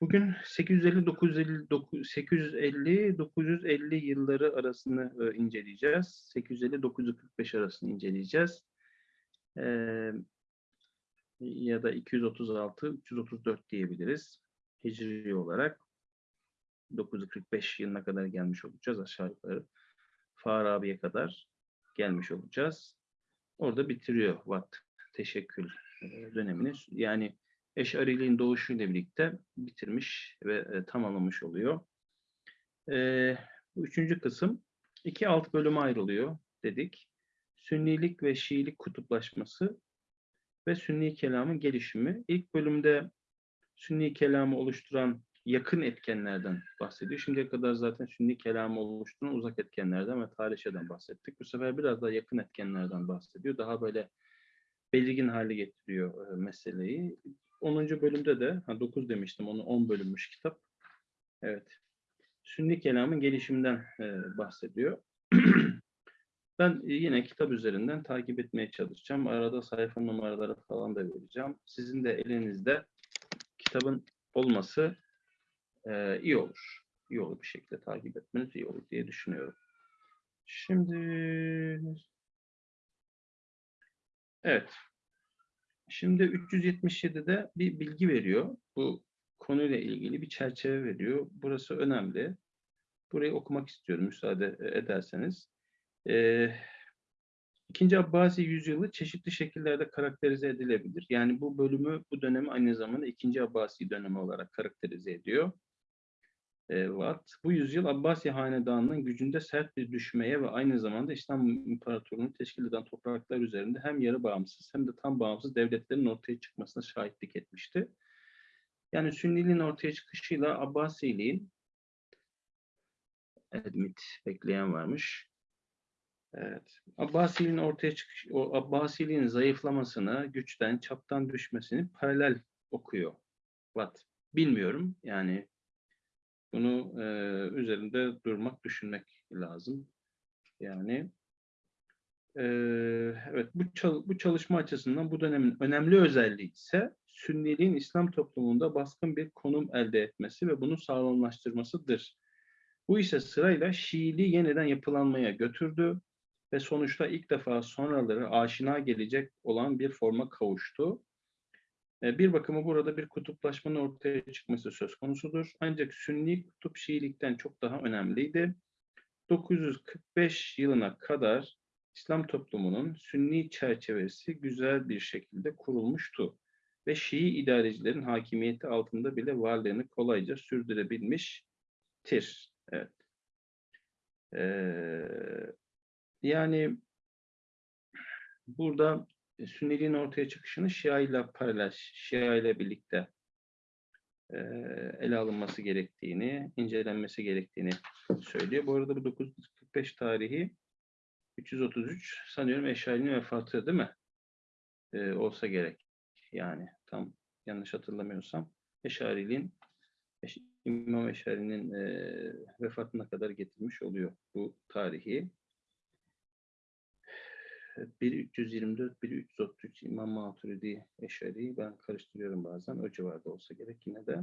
Bugün 850-950 850-950 yılları arasını e, inceleyeceğiz. 850-945 arasını inceleyeceğiz. Ee, ya da 236-334 diyebiliriz. Hicri olarak. 945 yılına kadar gelmiş olacağız aşağı yukarı. Farabi'ye kadar gelmiş olacağız. Orada bitiriyor Watt teşekkül e, dönemini. Yani Eşariliğin doğuşuyla birlikte bitirmiş ve e, tamamlamış oluyor. E, bu üçüncü kısım iki alt bölüme ayrılıyor dedik. Sünnilik ve Şiilik kutuplaşması ve Sünni kelamın gelişimi. İlk bölümde Sünni kelamı oluşturan yakın etkenlerden bahsediyor. Şimdiye kadar zaten Sünni kelamı oluşturan uzak etkenlerden ve tarihçeden bahsettik. Bu sefer biraz daha yakın etkenlerden bahsediyor. Daha böyle belirgin hale getiriyor e, meseleyi. 10. bölümde de, ha 9 demiştim, onu 10 bölünmüş kitap. Evet. Sünni kelamın gelişiminden e, bahsediyor. ben yine kitap üzerinden takip etmeye çalışacağım. Arada sayfa numaraları falan da vereceğim. Sizin de elinizde kitabın olması e, iyi olur. İyi olur bir şekilde takip etmeniz iyi olur diye düşünüyorum. Şimdi evet. Şimdi 377'de bir bilgi veriyor. Bu konuyla ilgili bir çerçeve veriyor. Burası önemli. Burayı okumak istiyorum müsaade ederseniz. Ee, İkinci Abbasi yüzyılı çeşitli şekillerde karakterize edilebilir. Yani bu bölümü, bu dönemi aynı zamanda ikinci Abbasi dönemi olarak karakterize ediyor. Watt. Bu yüzyıl Abbasi Hanedanı'nın gücünde sert bir düşmeye ve aynı zamanda İslam İmparatorluğu'nu teşkil eden topraklar üzerinde hem yarı bağımsız hem de tam bağımsız devletlerin ortaya çıkmasına şahitlik etmişti. Yani Sünniliğin ortaya çıkışıyla Abbasiliğin Edmit bekleyen varmış. Evet. Abbasiliğin ortaya çıkış, o Abbasiliğin zayıflamasını, güçten, çaptan düşmesini paralel okuyor. Watt. Bilmiyorum. Yani bunu e, üzerinde durmak, düşünmek lazım. Yani e, evet bu, çal bu çalışma açısından bu dönemin önemli özelliği ise Sünniliğin İslam toplumunda baskın bir konum elde etmesi ve bunu sağlamlaştırmasıdır. Bu ise sırayla Şiiliği yeniden yapılanmaya götürdü ve sonuçta ilk defa sonraları aşina gelecek olan bir forma kavuştu. E, bir bakıma burada bir kutuplaşmanın ortaya çıkması söz konusudur. Ancak Sünni kutup Şiilikten çok daha önemliydi. 945 yılına kadar İslam toplumunun Sünni çerçevesi güzel bir şekilde kurulmuştu ve Şii idarecilerin hakimiyeti altında bile varlığını kolayca sürdürebilmiştir. Evet. Ee, yani burada Sünniliğin ortaya çıkışını Şia ile paralel, Şia ile birlikte e, ele alınması gerektiğini, incelenmesi gerektiğini söylüyor. Bu arada bu 945 tarihi 333 sanıyorum Eşari'nin vefatı değil mi? E, olsa gerek. Yani tam yanlış hatırlamıyorsam Eşari'nin İmam Eşari'nin e, vefatına kadar getirmiş oluyor bu tarihi. 1324, 1333 İmam Maturidi Eşari ben karıştırıyorum bazen o civarda olsa gerek yine de.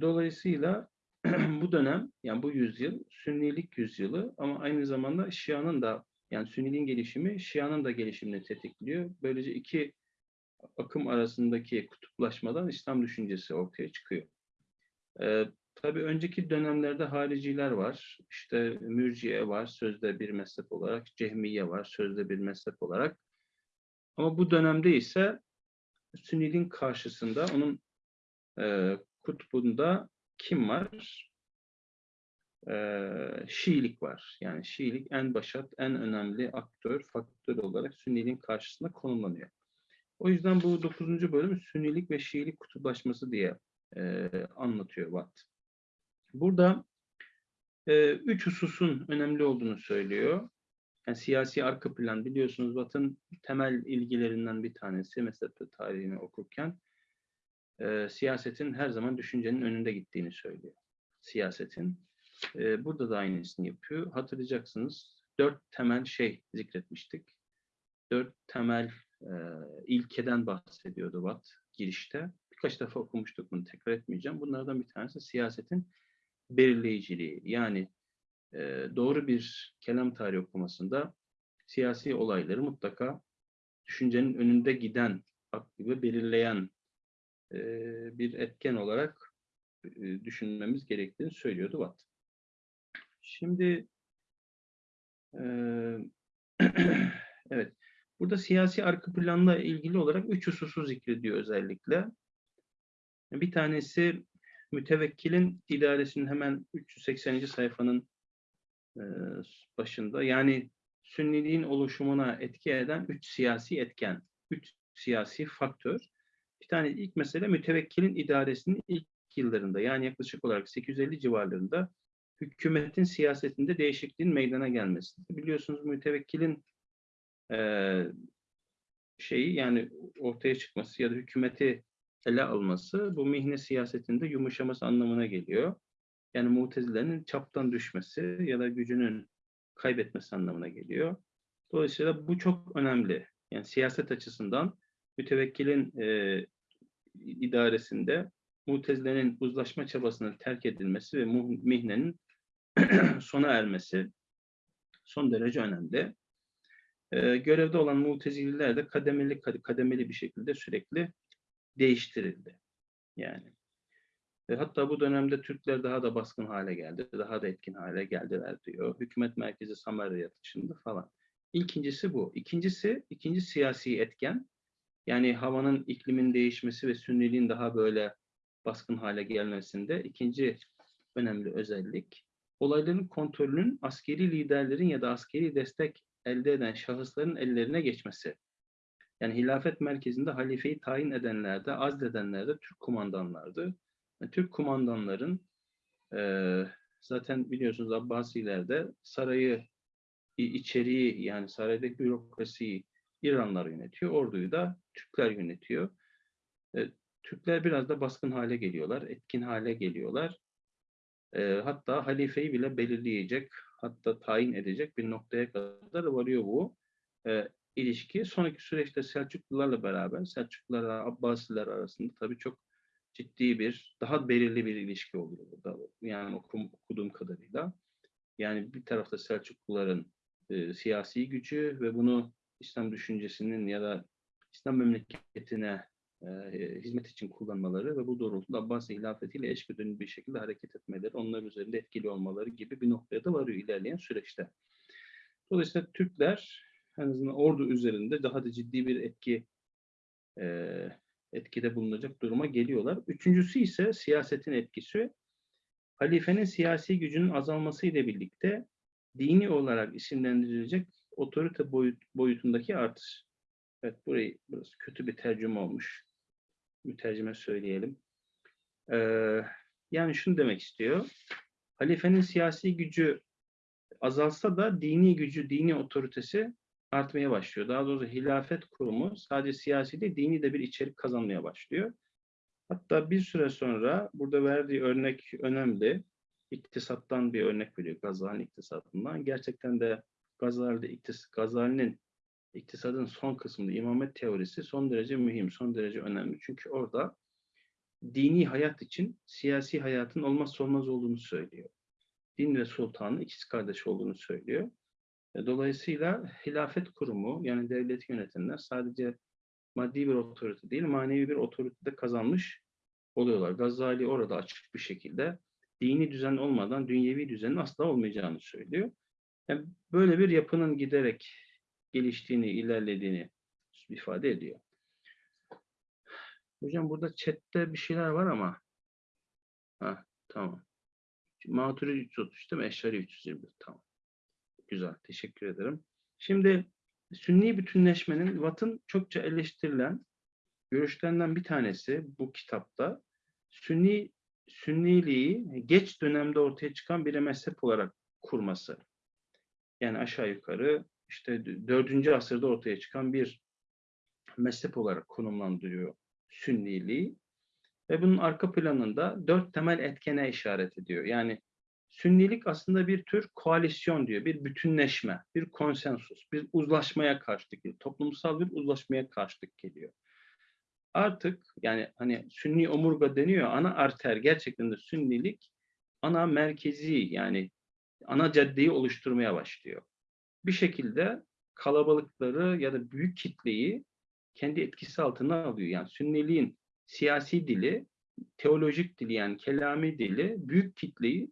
Dolayısıyla bu dönem yani bu yüzyıl Sünnilik yüzyılı ama aynı zamanda Şia'nın da yani Sünniliğin gelişimi Şia'nın da gelişimini tetikliyor. Böylece iki akım arasındaki kutuplaşmadan İslam düşüncesi ortaya çıkıyor. Tabii önceki dönemlerde hariciler var. İşte mürciye var sözde bir mezhep olarak. Cehmiye var sözde bir mezhep olarak. Ama bu dönemde ise Sünniliğin karşısında onun e, kutbunda kim var? E, Şiilik var. Yani Şiilik en başat, en önemli aktör, faktör olarak Sünniliğin karşısında konumlanıyor. O yüzden bu dokuzuncu bölüm Sünnilik ve Şiilik kutuplaşması diye e, anlatıyor Watt. Burada e, üç hususun önemli olduğunu söylüyor. Yani siyasi arka plan biliyorsunuz Batın temel ilgilerinden bir tanesi mesela tarihini okurken e, siyasetin her zaman düşüncenin önünde gittiğini söylüyor. Siyasetin. E, burada da aynısını yapıyor. Hatırlayacaksınız dört temel şey zikretmiştik. Dört temel e, ilkeden bahsediyordu Watt girişte birkaç defa okumuştuk bunu tekrar etmeyeceğim. Bunlardan bir tanesi siyasetin belirleyiciliği. Yani e, doğru bir kelam tarihi okumasında siyasi olayları mutlaka düşüncenin önünde giden, aklı belirleyen e, bir etken olarak e, düşünmemiz gerektiğini söylüyordu Watt. Şimdi e, evet, burada siyasi arka planla ilgili olarak üç hususu zikrediyor özellikle. Bir tanesi mütevekkilin idaresinin hemen 380. sayfanın e, başında. Yani Sünniliğin oluşumuna etki eden üç siyasi etken, üç siyasi faktör. Bir tane ilk mesele mütevekkilin idaresinin ilk yıllarında yani yaklaşık olarak 850 civarlarında hükümetin siyasetinde değişikliğin meydana gelmesi. Biliyorsunuz mütevekkilin e, şeyi yani ortaya çıkması ya da hükümeti ele alması bu mihne siyasetinde yumuşaması anlamına geliyor. Yani mutezilerin çaptan düşmesi ya da gücünün kaybetmesi anlamına geliyor. Dolayısıyla bu çok önemli. Yani siyaset açısından mütevekkilin e, idaresinde mutezilerin uzlaşma çabasının terk edilmesi ve mihnenin sona ermesi son derece önemli. E, görevde olan mutezililer de kademeli kademeli bir şekilde sürekli değiştirildi. Yani e, hatta bu dönemde Türkler daha da baskın hale geldi, daha da etkin hale geldiler diyor. Hükümet merkezi Samarya dışında falan. İkincisi bu. İkincisi, ikinci siyasi etken. Yani havanın, iklimin değişmesi ve sünniliğin daha böyle baskın hale gelmesinde ikinci önemli özellik. Olayların kontrolünün askeri liderlerin ya da askeri destek elde eden şahısların ellerine geçmesi. Yani hilafet merkezinde halifeyi tayin edenler de, azledenler de Türk kumandanlardı. Türk kumandanların e, zaten biliyorsunuz Abbasilerde sarayı içeriği yani saraydaki bürokrasiyi İranlar yönetiyor. Orduyu da Türkler yönetiyor. E, Türkler biraz da baskın hale geliyorlar, etkin hale geliyorlar. E, hatta halifeyi bile belirleyecek, hatta tayin edecek bir noktaya kadar varıyor bu e, ilişki. Sonraki süreçte Selçuklularla beraber, Selçuklularla Abbasiler arasında tabii çok ciddi bir, daha belirli bir ilişki oluyor burada. Yani okum, okuduğum kadarıyla. Yani bir tarafta Selçukluların e, siyasi gücü ve bunu İslam düşüncesinin ya da İslam memleketine e, hizmet için kullanmaları ve bu doğrultuda Abbasi hilafetiyle eşgüdümlü bir şekilde hareket etmeleri, onlar üzerinde etkili olmaları gibi bir noktaya da varıyor ilerleyen süreçte. Dolayısıyla Türkler en azından ordu üzerinde daha da ciddi bir etki e, etkide bulunacak duruma geliyorlar. Üçüncüsü ise siyasetin etkisi. Halifenin siyasi gücünün azalması ile birlikte dini olarak isimlendirilecek otorite boyut, boyutundaki artış. Evet burayı burası kötü bir tercüme olmuş. Mütercime söyleyelim. Ee, yani şunu demek istiyor. Halifenin siyasi gücü azalsa da dini gücü, dini otoritesi artmaya başlıyor. Daha doğrusu hilafet kurumu sadece siyasi değil, dini de bir içerik kazanmaya başlıyor. Hatta bir süre sonra burada verdiği örnek önemli. İktisattan bir örnek veriyor Gazali'nin iktisatından. Gerçekten de Gazali'de iktis Gazali'nin iktisadın son kısmında imamet teorisi son derece mühim, son derece önemli. Çünkü orada dini hayat için siyasi hayatın olmazsa olmaz olduğunu söylüyor. Din ve sultanın ikiz kardeş olduğunu söylüyor. E, dolayısıyla hilafet kurumu yani devleti yönetenler sadece maddi bir otorite değil manevi bir otorite de kazanmış oluyorlar. Gazali orada açık bir şekilde dini düzen olmadan dünyevi düzenin asla olmayacağını söylüyor. Yani böyle bir yapının giderek geliştiğini, ilerlediğini ifade ediyor. Hocam burada chatte bir şeyler var ama ha tamam. Maturidi 333 değil mi? Eşari 321 tamam. Güzel, teşekkür ederim. Şimdi Sünni bütünleşmenin Watt'ın çokça eleştirilen görüşlerinden bir tanesi bu kitapta Sünni Sünniliği geç dönemde ortaya çıkan bir mezhep olarak kurması. Yani aşağı yukarı işte 4. asırda ortaya çıkan bir mezhep olarak konumlandırıyor Sünniliği. Ve bunun arka planında dört temel etkene işaret ediyor. Yani Sünnilik aslında bir tür koalisyon diyor, bir bütünleşme, bir konsensus, bir uzlaşmaya karşılık geliyor. Toplumsal bir uzlaşmaya karşılık geliyor. artık yani hani sünni omurga deniyor ana arter gerçekten de sünnilik ana merkezi yani ana caddeyi oluşturmaya başlıyor. Bir şekilde kalabalıkları ya da büyük kitleyi kendi etkisi altına alıyor. Yani sünniliğin siyasi dili, teolojik dili yani kelami dili büyük kitleyi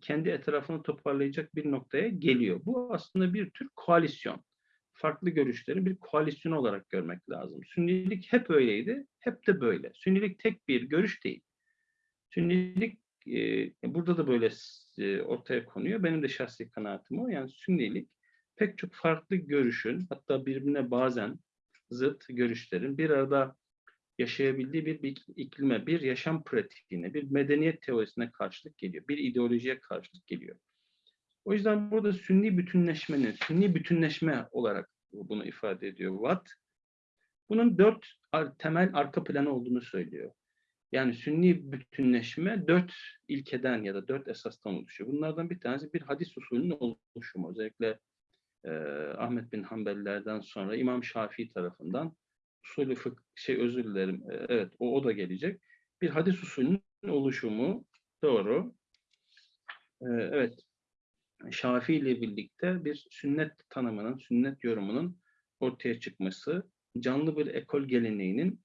kendi etrafını toparlayacak bir noktaya geliyor. Bu aslında bir tür koalisyon. Farklı görüşleri bir koalisyon olarak görmek lazım. Sünnilik hep öyleydi, hep de böyle. Sünnilik tek bir görüş değil. Sünnilik e, burada da böyle e, ortaya konuyor. Benim de şahsi kanaatim o. Yani sünnilik pek çok farklı görüşün hatta birbirine bazen zıt görüşlerin bir arada yaşayabildiği bir iklime, bir yaşam pratiğine, bir medeniyet teorisine karşılık geliyor. Bir ideolojiye karşılık geliyor. O yüzden burada sünni bütünleşmenin, sünni bütünleşme olarak bunu ifade ediyor Watt. Bunun dört temel arka planı olduğunu söylüyor. Yani sünni bütünleşme dört ilkeden ya da dört esastan oluşuyor. Bunlardan bir tanesi bir hadis usulünün oluşumu. Özellikle e, Ahmet bin Hanbelilerden sonra İmam Şafii tarafından usulü fık şey özür dilerim. E, evet o, o da gelecek. Bir hadis usulünün oluşumu doğru. E, evet. Şafii ile birlikte bir sünnet tanımının, sünnet yorumunun ortaya çıkması, canlı bir ekol geleneğinin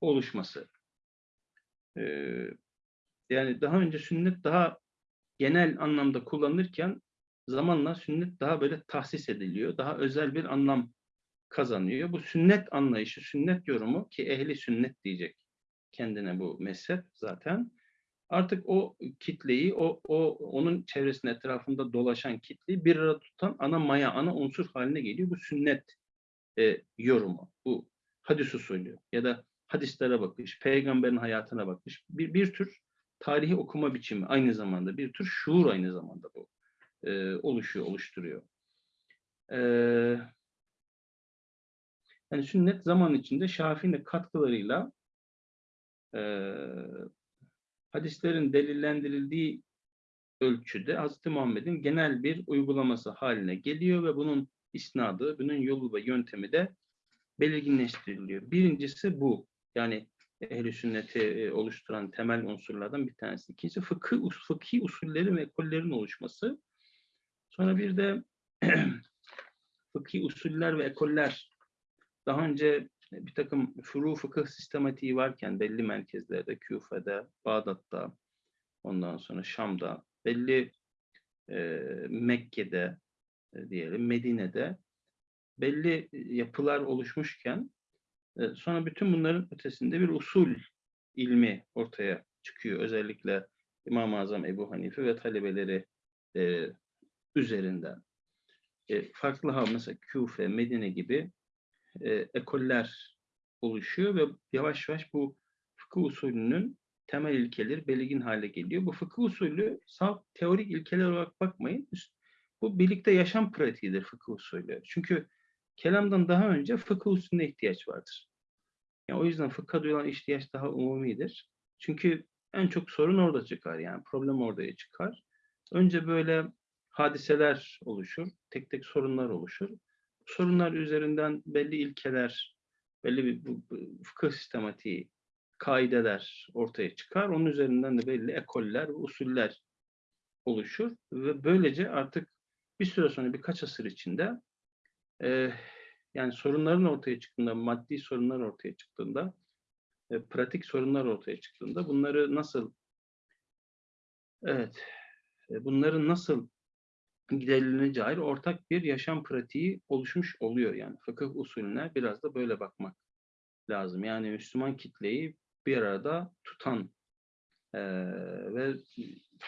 oluşması. Ee, yani daha önce sünnet daha genel anlamda kullanılırken zamanla sünnet daha böyle tahsis ediliyor. Daha özel bir anlam kazanıyor. Bu sünnet anlayışı, sünnet yorumu ki ehli sünnet diyecek kendine bu mezhep zaten. Artık o kitleyi, o, o onun çevresinin etrafında dolaşan kitleyi bir arada tutan ana maya, ana unsur haline geliyor. Bu sünnet e, yorumu, bu hadis usulü ya da hadislere bakış, peygamberin hayatına bakış. Bir, bir tür tarihi okuma biçimi aynı zamanda, bir tür şuur aynı zamanda bu e, oluşuyor, oluşturuyor. E, yani sünnet zaman içinde Şafii'nin katkılarıyla e, hadislerin delillendirildiği ölçüde Hz. Muhammed'in genel bir uygulaması haline geliyor ve bunun isnadı, bunun yolu ve yöntemi de belirginleştiriliyor. Birincisi bu. Yani ehl sünneti e, oluşturan temel unsurlardan bir tanesi. İkincisi fıkıh, fıkhi usullerin ve ekollerin oluşması. Sonra bir de fıkhi usuller ve ekoller daha önce bir takım furu fıkıh sistematiği varken belli merkezlerde, Küfe'de, Bağdat'ta, ondan sonra Şam'da, belli e, Mekke'de e, diyelim, Medine'de belli yapılar oluşmuşken e, sonra bütün bunların ötesinde bir usul ilmi ortaya çıkıyor. Özellikle İmam-ı Azam Ebu Hanife ve talebeleri e, üzerinden. E, farklı mesela Küfe, Medine gibi e, ekoller oluşuyor ve yavaş yavaş bu fıkıh usulünün temel ilkeleri belirgin hale geliyor. Bu fıkıh usulü salt teorik ilkeler olarak bakmayın. Bu birlikte yaşam pratiğidir fıkıh usulü. Çünkü kelamdan daha önce fıkıh usulüne ihtiyaç vardır. Yani o yüzden fıkha duyulan ihtiyaç daha umumidir. Çünkü en çok sorun orada çıkar yani problem oraya çıkar. Önce böyle hadiseler oluşur, tek tek sorunlar oluşur. Sorunlar üzerinden belli ilkeler, belli bir fıkıh sistematiği, kaideler ortaya çıkar. Onun üzerinden de belli ekoller usuller oluşur ve böylece artık bir süre sonra birkaç asır içinde e, yani sorunların ortaya çıktığında, maddi sorunlar ortaya çıktığında, e, pratik sorunlar ortaya çıktığında bunları nasıl evet e, bunların nasıl giderileceğine ortak bir yaşam pratiği oluşmuş oluyor yani. Fıkıh usulüne biraz da böyle bakmak lazım. Yani Müslüman kitleyi bir arada tutan e, ve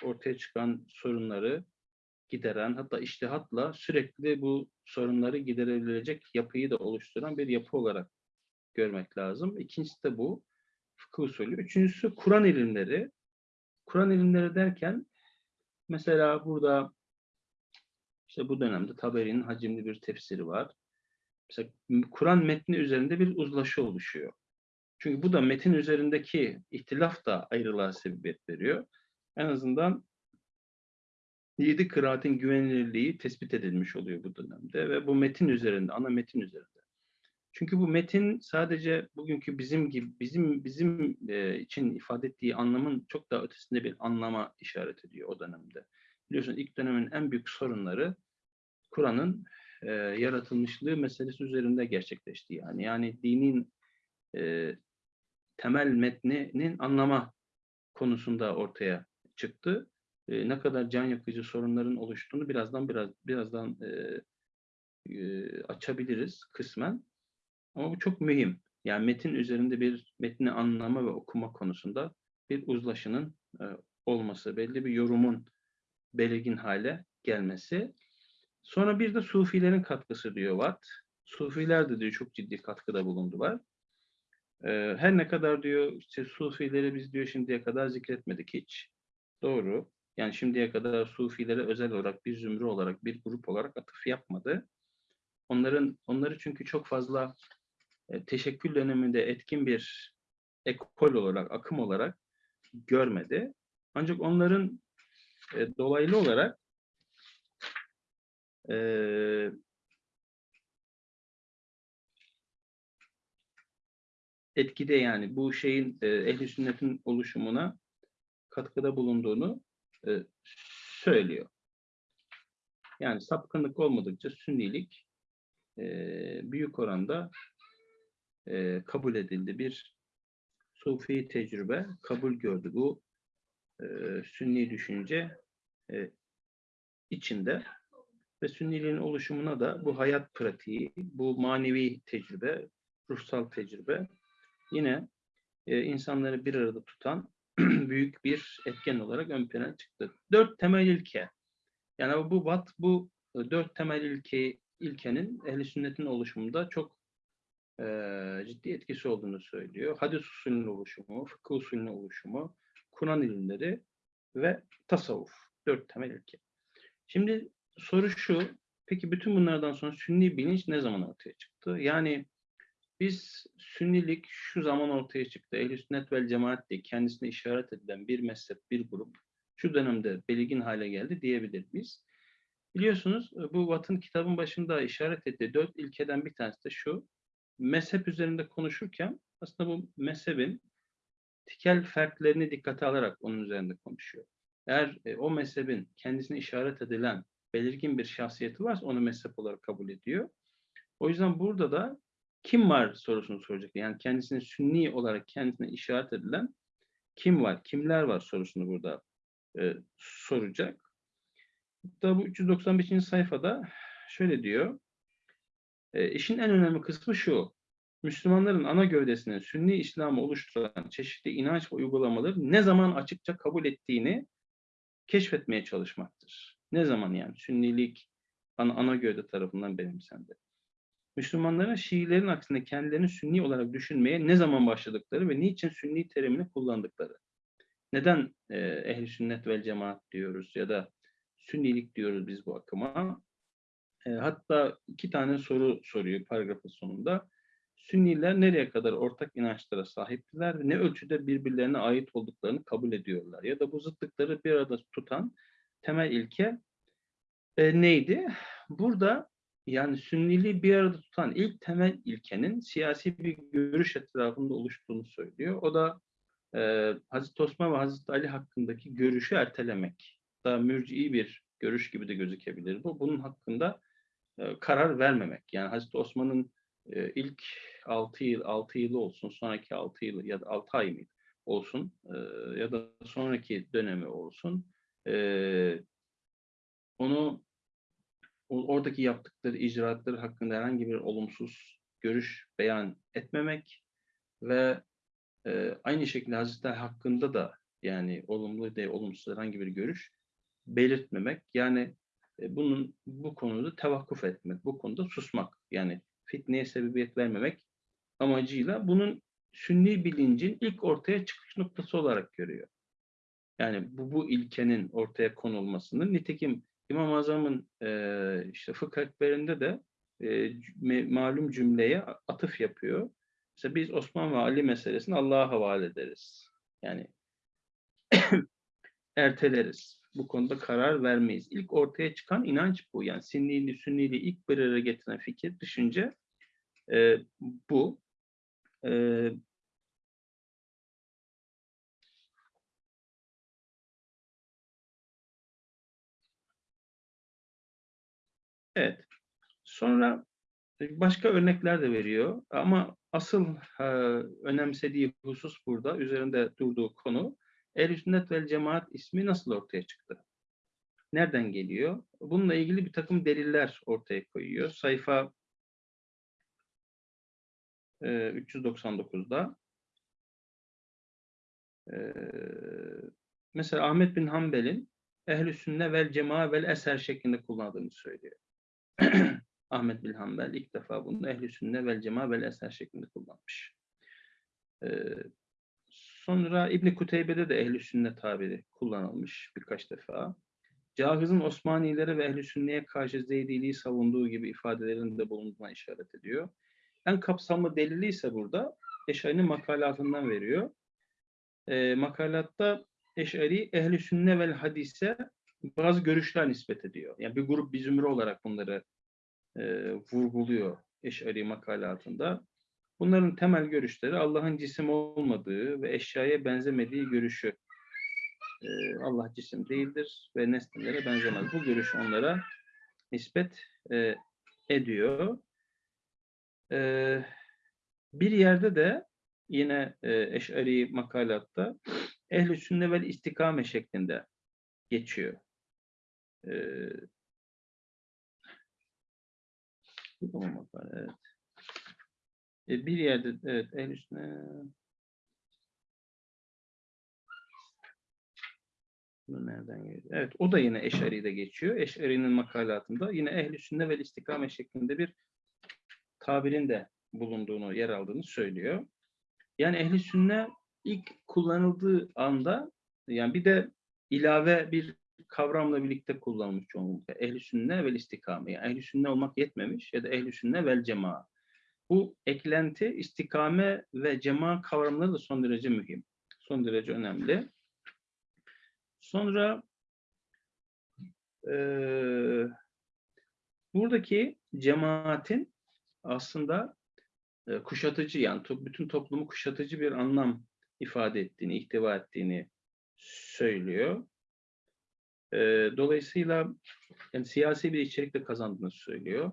ortaya çıkan sorunları gideren hatta iştihatla sürekli bu sorunları giderebilecek yapıyı da oluşturan bir yapı olarak görmek lazım. İkincisi de bu fıkıh usulü. Üçüncüsü Kur'an ilimleri. Kur'an ilimleri derken mesela burada işte bu dönemde Taberi'nin hacimli bir tefsiri var. Mesela Kur'an metni üzerinde bir uzlaşı oluşuyor. Çünkü bu da metin üzerindeki ihtilaf da ayrılığa sebebiyet veriyor. En azından yedi kıraatin güvenilirliği tespit edilmiş oluyor bu dönemde ve bu metin üzerinde, ana metin üzerinde. Çünkü bu metin sadece bugünkü bizim gibi bizim bizim e, için ifade ettiği anlamın çok daha ötesinde bir anlama işaret ediyor o dönemde. Biliyorsunuz ilk dönemin en büyük sorunları Kur'an'ın e, yaratılmışlığı meselesi üzerinde gerçekleşti. Yani yani dinin e, temel metninin anlama konusunda ortaya çıktı. E, ne kadar can yakıcı sorunların oluştuğunu birazdan biraz birazdan e, e, açabiliriz kısmen. Ama bu çok mühim. Yani metin üzerinde bir metni anlama ve okuma konusunda bir uzlaşının e, olması, belli bir yorumun belirgin hale gelmesi. Sonra bir de Sufilerin katkısı diyor Watt. Sufiler de diyor çok ciddi katkıda bulundular. Ee, her ne kadar diyor işte Sufileri biz diyor şimdiye kadar zikretmedik hiç. Doğru. Yani şimdiye kadar Sufilere özel olarak bir zümre olarak bir grup olarak atıf yapmadı. Onların onları çünkü çok fazla e, teşekkül döneminde etkin bir ekol olarak, akım olarak görmedi. Ancak onların e, dolaylı olarak e, etkide yani bu şeyin e, sünnetin oluşumuna katkıda bulunduğunu söylüyor. Yani sapkınlık olmadıkça sünnilik büyük oranda kabul edildi. Bir sufi tecrübe kabul gördü. Bu e, sünni düşünce içinde ve sünniliğin oluşumuna da bu hayat pratiği, bu manevi tecrübe, ruhsal tecrübe yine e, insanları bir arada tutan büyük bir etken olarak ön plana çıktı. Dört temel ilke. Yani bu bat bu e, dört temel ilke ilkenin ehli sünnetin oluşumunda çok e, ciddi etkisi olduğunu söylüyor. Hadis usulünün oluşumu, fıkıh usulünün oluşumu, Kur'an ilimleri ve tasavvuf. Dört temel ilke. Şimdi soru şu, peki bütün bunlardan sonra sünni bilinç ne zaman ortaya çıktı? Yani biz sünnilik şu zaman ortaya çıktı. Ehl-i sünnet vel cemaat diye kendisine işaret edilen bir mezhep, bir grup şu dönemde belirgin hale geldi diyebilir miyiz? Biliyorsunuz bu Watt'ın kitabın başında işaret ettiği dört ilkeden bir tanesi de şu. Mezhep üzerinde konuşurken aslında bu mezhebin tikel ferklerini dikkate alarak onun üzerinde konuşuyor. Eğer e, o mezhebin kendisine işaret edilen belirgin bir şahsiyeti varsa onu mezhep olarak kabul ediyor. O yüzden burada da kim var sorusunu soracak. Yani kendisine sünni olarak kendisine işaret edilen kim var, kimler var sorusunu burada e, soracak. Hatta bu 395. sayfada şöyle diyor. E, işin en önemli kısmı şu. Müslümanların ana gövdesinin Sünni İslam'ı oluşturan çeşitli inanç ve uygulamaları ne zaman açıkça kabul ettiğini keşfetmeye çalışmaktır. Ne zaman yani? Sünnilik ana, ana gövde tarafından benimsendi. Müslümanların Şiilerin aksine kendilerini Sünni olarak düşünmeye ne zaman başladıkları ve niçin Sünni terimini kullandıkları. Neden e, ehli sünnet vel cemaat diyoruz ya da Sünnilik diyoruz biz bu akıma. E, hatta iki tane soru soruyor paragrafın sonunda. Sünniler nereye kadar ortak inançlara sahiptiler ve ne ölçüde birbirlerine ait olduklarını kabul ediyorlar? Ya da bu zıtlıkları bir arada tutan temel ilke e, neydi? Burada yani Sünniliği bir arada tutan ilk temel ilkenin siyasi bir görüş etrafında oluştuğunu söylüyor. O da e, Hazreti Osman ve Hazreti Ali hakkındaki görüşü ertelemek. Daha mürci'i bir görüş gibi de gözükebilir bu. Bunun hakkında e, karar vermemek. Yani Hazreti Osman'ın e, ilk 6 yıl 6 yılı olsun, sonraki 6 yıl ya da 6 ay mıydı olsun e, ya da sonraki dönemi olsun. E, onu oradaki yaptıkları icraatları hakkında herhangi bir olumsuz görüş beyan etmemek ve e, aynı şekilde Hazreti hakkında da yani olumlu değil olumsuz herhangi bir görüş belirtmemek yani e, bunun bu konuda tevakkuf etmek, bu konuda susmak yani fitneye sebebiyet vermemek amacıyla bunun sünni bilincin ilk ortaya çıkış noktası olarak görüyor. Yani bu, bu ilkenin ortaya konulmasını nitekim İmam-ı Azam'ın e, işte fıkh ekberinde de e, malum cümleye atıf yapıyor. Mesela biz Osman ve Ali meselesini Allah'a havale ederiz. Yani erteleriz. Bu konuda karar vermeyiz. İlk ortaya çıkan inanç bu. Yani Sünnili, Sünnili ilk bir araya getiren fikir, düşünce E, bu. E, evet. Sonra başka örnekler de veriyor ama asıl e, önemsediği husus burada, üzerinde durduğu konu Ehl-i Sünnet vel Cemaat ismi nasıl ortaya çıktı? Nereden geliyor? Bununla ilgili bir takım deliller ortaya koyuyor. Sayfa e, 399'da e, mesela Ahmet bin Hanbel'in Ehl-i Sünne vel Cemaat vel Eser şeklinde kullandığını söylüyor. Ahmet bin Hanbel ilk defa bunu Ehl-i Sünne vel Cemaat vel Eser şeklinde kullanmış. Ee, sonra İbn Kuteybe'de de Ehl-i Sünne tabiri kullanılmış birkaç defa. Cahız'ın Osmanilere ve Ehl-i Sünne'ye karşı Zeydiliği savunduğu gibi ifadelerin de bulunduğuna işaret ediyor. En kapsamlı delili ise burada Eşari'nin makalatından veriyor. E, makalatta Eşari Ehl-i Sünne vel Hadis'e bazı görüşler nispet ediyor. Yani bir grup bir zümre olarak bunları e, vurguluyor Eşari makalatında. Bunların temel görüşleri Allah'ın cisim olmadığı ve eşyaya benzemediği görüşü. E, Allah cisim değildir ve nesnelere benzemez. Bu görüş onlara nispet e, ediyor. E, bir yerde de yine e, Eş'ari makalatta ehl-i sünne istikame şeklinde geçiyor. E, olmamak var, evet. E, bir yerde, evet, el üstüne nereden geliyor? Evet, o da yine Eşari'de geçiyor. Eşari'nin makalatında yine ehl-i sünne ve istikame şeklinde bir tabirin de bulunduğunu, yer aldığını söylüyor. Yani ehli sünne ilk kullanıldığı anda yani bir de ilave bir kavramla birlikte kullanılmış çoğunlukla. Ehli sünne vel istikame. Yani ehli sünne olmak yetmemiş ya da ehli sünne vel cema. Bu eklenti istikame ve cema kavramları da son derece mühim. Son derece önemli. Sonra e, buradaki cemaatin aslında e, kuşatıcı yani to, bütün toplumu kuşatıcı bir anlam ifade ettiğini, ihtiva ettiğini söylüyor. E, dolayısıyla yani siyasi bir içerikle kazandığını söylüyor.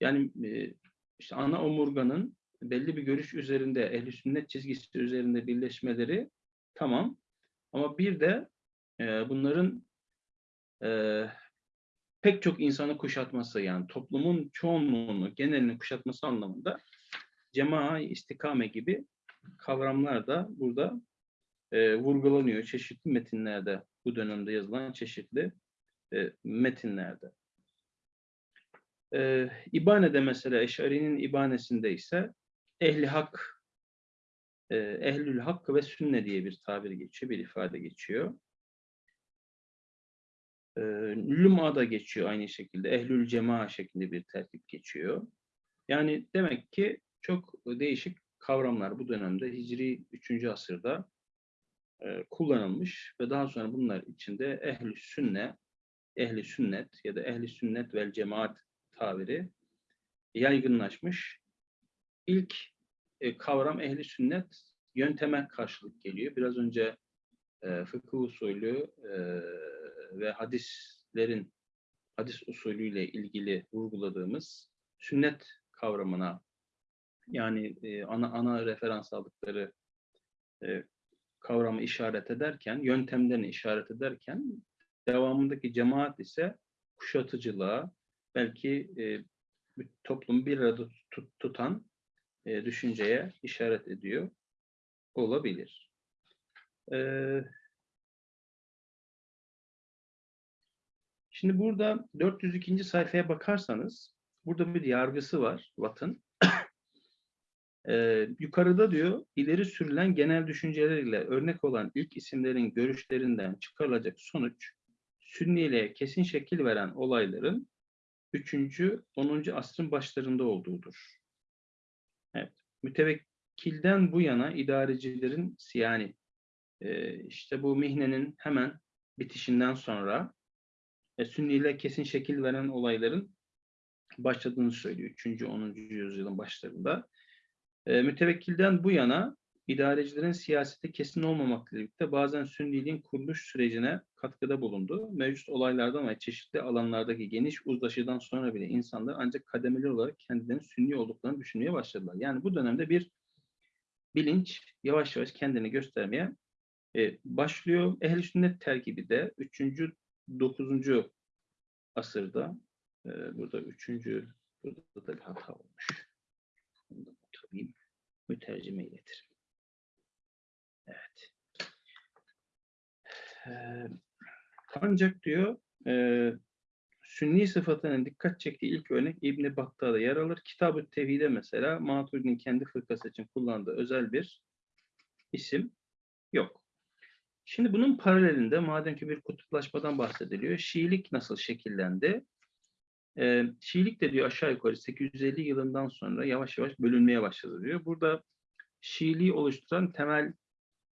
Yani e, işte ana omurganın belli bir görüş üzerinde, ehli sünnet çizgisi üzerinde birleşmeleri tamam. Ama bir de e, bunların e, pek çok insanı kuşatması yani toplumun çoğunluğunu, genelini kuşatması anlamında cema istikame gibi kavramlar da burada e, vurgulanıyor çeşitli metinlerde bu dönemde yazılan çeşitli e, metinlerde. E, İbane'de mesela Eşari'nin İbane'sinde ise ehli hak e, ehlül hak ve sünne diye bir tabir geçiyor, bir ifade geçiyor. E, Luma'da geçiyor aynı şekilde. Ehlül cema şeklinde bir tertip geçiyor. Yani demek ki çok değişik kavramlar bu dönemde Hicri 3. asırda kullanılmış ve daha sonra bunlar içinde ehli sünne, ehli sünnet ya da ehli sünnet vel cemaat tabiri yaygınlaşmış. İlk kavram ehli sünnet yönteme karşılık geliyor. Biraz önce fıkıh usulü ve hadislerin hadis usulüyle ilgili vurguladığımız sünnet kavramına yani ana ana referans aldıkları kavramı işaret ederken, yöntemlerini işaret ederken devamındaki cemaat ise kuşatıcılığa, belki e, toplumu bir arada tut, tutan e, düşünceye işaret ediyor olabilir. Ee, şimdi burada 402. sayfaya bakarsanız burada bir yargısı var Watt'ın. Ee, yukarıda diyor ileri sürülen genel düşünceleriyle örnek olan ilk isimlerin görüşlerinden çıkarılacak sonuç Sünniliğe kesin şekil veren olayların 3. 10. asrın başlarında olduğudur. Evet. Mütevekkilden bu yana idarecilerin yani e, işte bu mihnenin hemen bitişinden sonra e, Sünniliğe kesin şekil veren olayların başladığını söylüyor 3. 10. yüzyılın başlarında. E, mütevekkilden bu yana idarecilerin siyasete kesin olmamakla birlikte bazen Sünniliğin kuruluş sürecine katkıda bulundu. Mevcut olaylardan ve çeşitli alanlardaki geniş uzlaşıdan sonra bile insanlar ancak kademeli olarak kendilerinin Sünni olduklarını düşünmeye başladılar. Yani bu dönemde bir bilinç yavaş yavaş kendini göstermeye e, başlıyor. Ehl-i sünnet terkibi de 3. 9. asırda e, burada 3. burada da bir hata olmuş. Alayım. Mütercime iletirim. Evet. Ee, ancak diyor e, Sünni sıfatının dikkat çektiği ilk örnek İbn-i Battal'da yer alır. Kitab-ı Tevhid'e mesela Maturidi'nin kendi fırkası için kullandığı özel bir isim yok. Şimdi bunun paralelinde madem ki bir kutuplaşmadan bahsediliyor, Şiilik nasıl şekillendi? Ee, Şiilik de diyor aşağı yukarı 850 yılından sonra yavaş yavaş bölünmeye başladı diyor. Burada Şiiliği oluşturan temel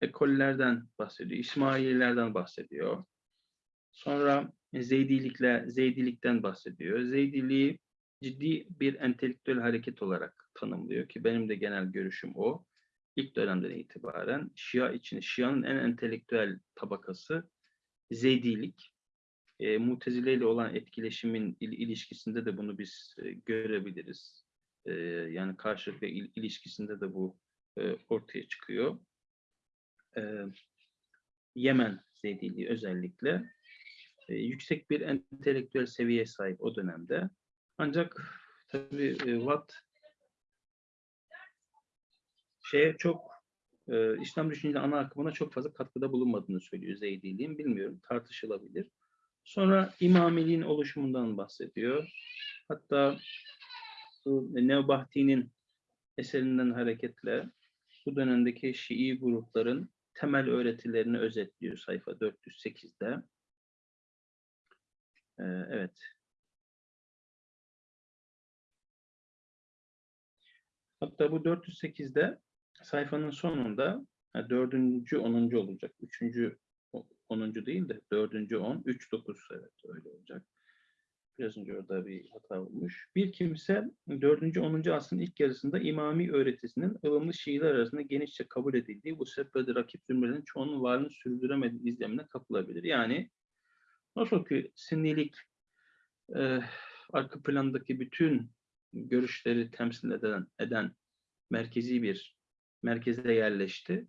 ekollerden bahsediyor. İsmaililerden bahsediyor. Sonra Zeydilikle, Zeydilikten bahsediyor. Zeydiliği ciddi bir entelektüel hareket olarak tanımlıyor ki benim de genel görüşüm o. İlk dönemden itibaren Şia için, Şia'nın en entelektüel tabakası Zeydilik. E, Mutezile ile olan etkileşimin il, ilişkisinde de bunu biz e, görebiliriz. E, yani karşılıklı il, ilişkisinde de bu e, ortaya çıkıyor. E, Yemen Zeydiliği özellikle e, yüksek bir entelektüel seviyeye sahip o dönemde. Ancak tabii e, Watt şeye çok e, İslam düşünceli ana akımına çok fazla katkıda bulunmadığını söylüyor Zeydiliğin. Bilmiyorum tartışılabilir. Sonra İmamiliğin oluşumundan bahsediyor. Hatta Nevbahti'nin eserinden hareketle bu dönemdeki Şii grupların temel öğretilerini özetliyor sayfa 408'de. Ee, evet. Hatta bu 408'de sayfanın sonunda dördüncü, onuncu olacak. Üçüncü, onuncu değil de dördüncü on, üç, dokuz evet öyle olacak. Biraz önce orada bir hata olmuş. Bir kimse 4. 10. asrın ilk yarısında imami öğretisinin ılımlı Şiiler arasında genişçe kabul edildiği bu sebeple rakip zümrelerin çoğunun varlığını sürdüremediği izlemine kapılabilir. Yani nasıl ki Sünnilik e, arka plandaki bütün görüşleri temsil eden, eden merkezi bir merkeze yerleşti.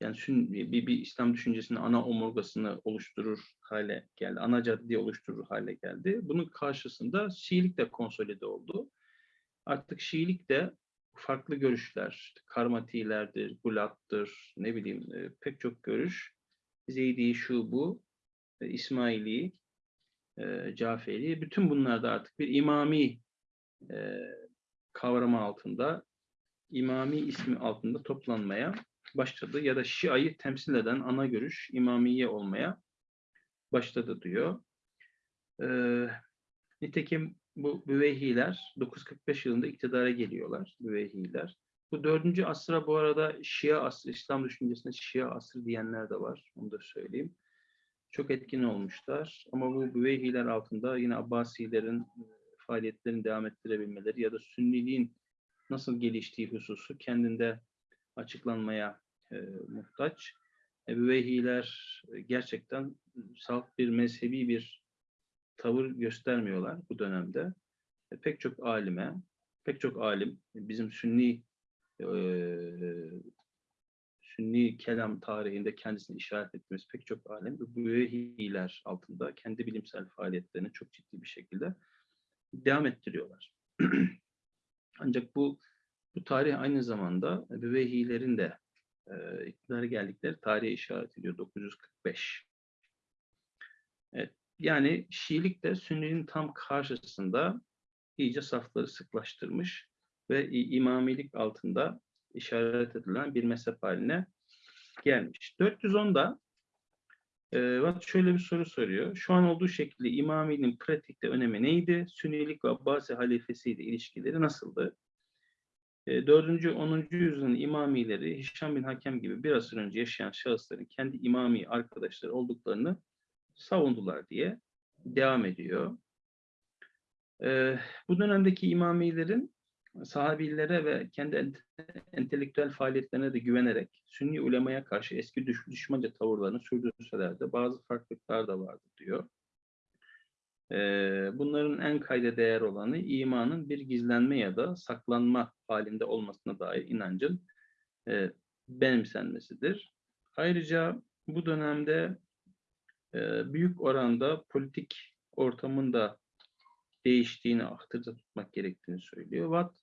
Yani sün, bir, bir İslam düşüncesinin ana omurgasını oluşturur hale geldi. Ana caddeyi oluşturur hale geldi. Bunun karşısında Şiilik de konsolide oldu. Artık Şiilik de farklı görüşler, işte Karmatilerdir, Gulat'tır, ne bileyim e, pek çok görüş. Zeydi, şu bu, e, İsmaili, e, Caferi, bütün bunlarda artık bir imami e, kavramı altında, imami ismi altında toplanmaya başladı ya da Şia'yı temsil eden ana görüş imamiye olmaya başladı diyor. Ee, nitekim bu Büveyhiler 945 yılında iktidara geliyorlar. Büveyhiler. Bu dördüncü asra bu arada Şia asrı, İslam düşüncesinde Şia asrı diyenler de var. Onu da söyleyeyim. Çok etkin olmuşlar. Ama bu Büveyhiler altında yine Abbasilerin e, faaliyetlerini devam ettirebilmeleri ya da Sünniliğin nasıl geliştiği hususu kendinde açıklanmaya e, muhtaç. Ebeveyhiler gerçekten salt bir mezhebi bir tavır göstermiyorlar bu dönemde. E, pek çok alime, pek çok alim, bizim sünni e, sünni kelam tarihinde kendisini işaret ettiğimiz pek çok alim bu Büvehiler altında kendi bilimsel faaliyetlerini çok ciddi bir şekilde devam ettiriyorlar. Ancak bu bu tarih aynı zamanda Büvehilerin de e, iktidara geldikleri tarihe işaret ediyor 945. Evet, yani Şiilik de Sünninin tam karşısında iyice safları sıklaştırmış ve imamilik altında işaret edilen bir mezhep haline gelmiş. 410'da e, şöyle bir soru soruyor. Şu an olduğu şekilde imamiliğin pratikte önemi neydi? Sünnilik ve Abbasi halifesiyle ilişkileri nasıldı? 4. E, 10. yüzyılın imamileri Hişam bin Hakem gibi bir asır önce yaşayan şahısların kendi imami arkadaşları olduklarını savundular diye devam ediyor. Bu dönemdeki imamilerin sahabilere ve kendi ente- entelektüel faaliyetlerine de güvenerek Sünni ulemaya karşı eski düş düşmanca tavırlarını sürdürseler de bazı farklılıklar da vardı diyor. Bunların en kayda değer olanı imanın bir gizlenme ya da saklanma halinde olmasına dair inancın benimsenmesidir. Ayrıca bu dönemde büyük oranda politik ortamın da değiştiğini ahtırda tutmak gerektiğini söylüyor. Watt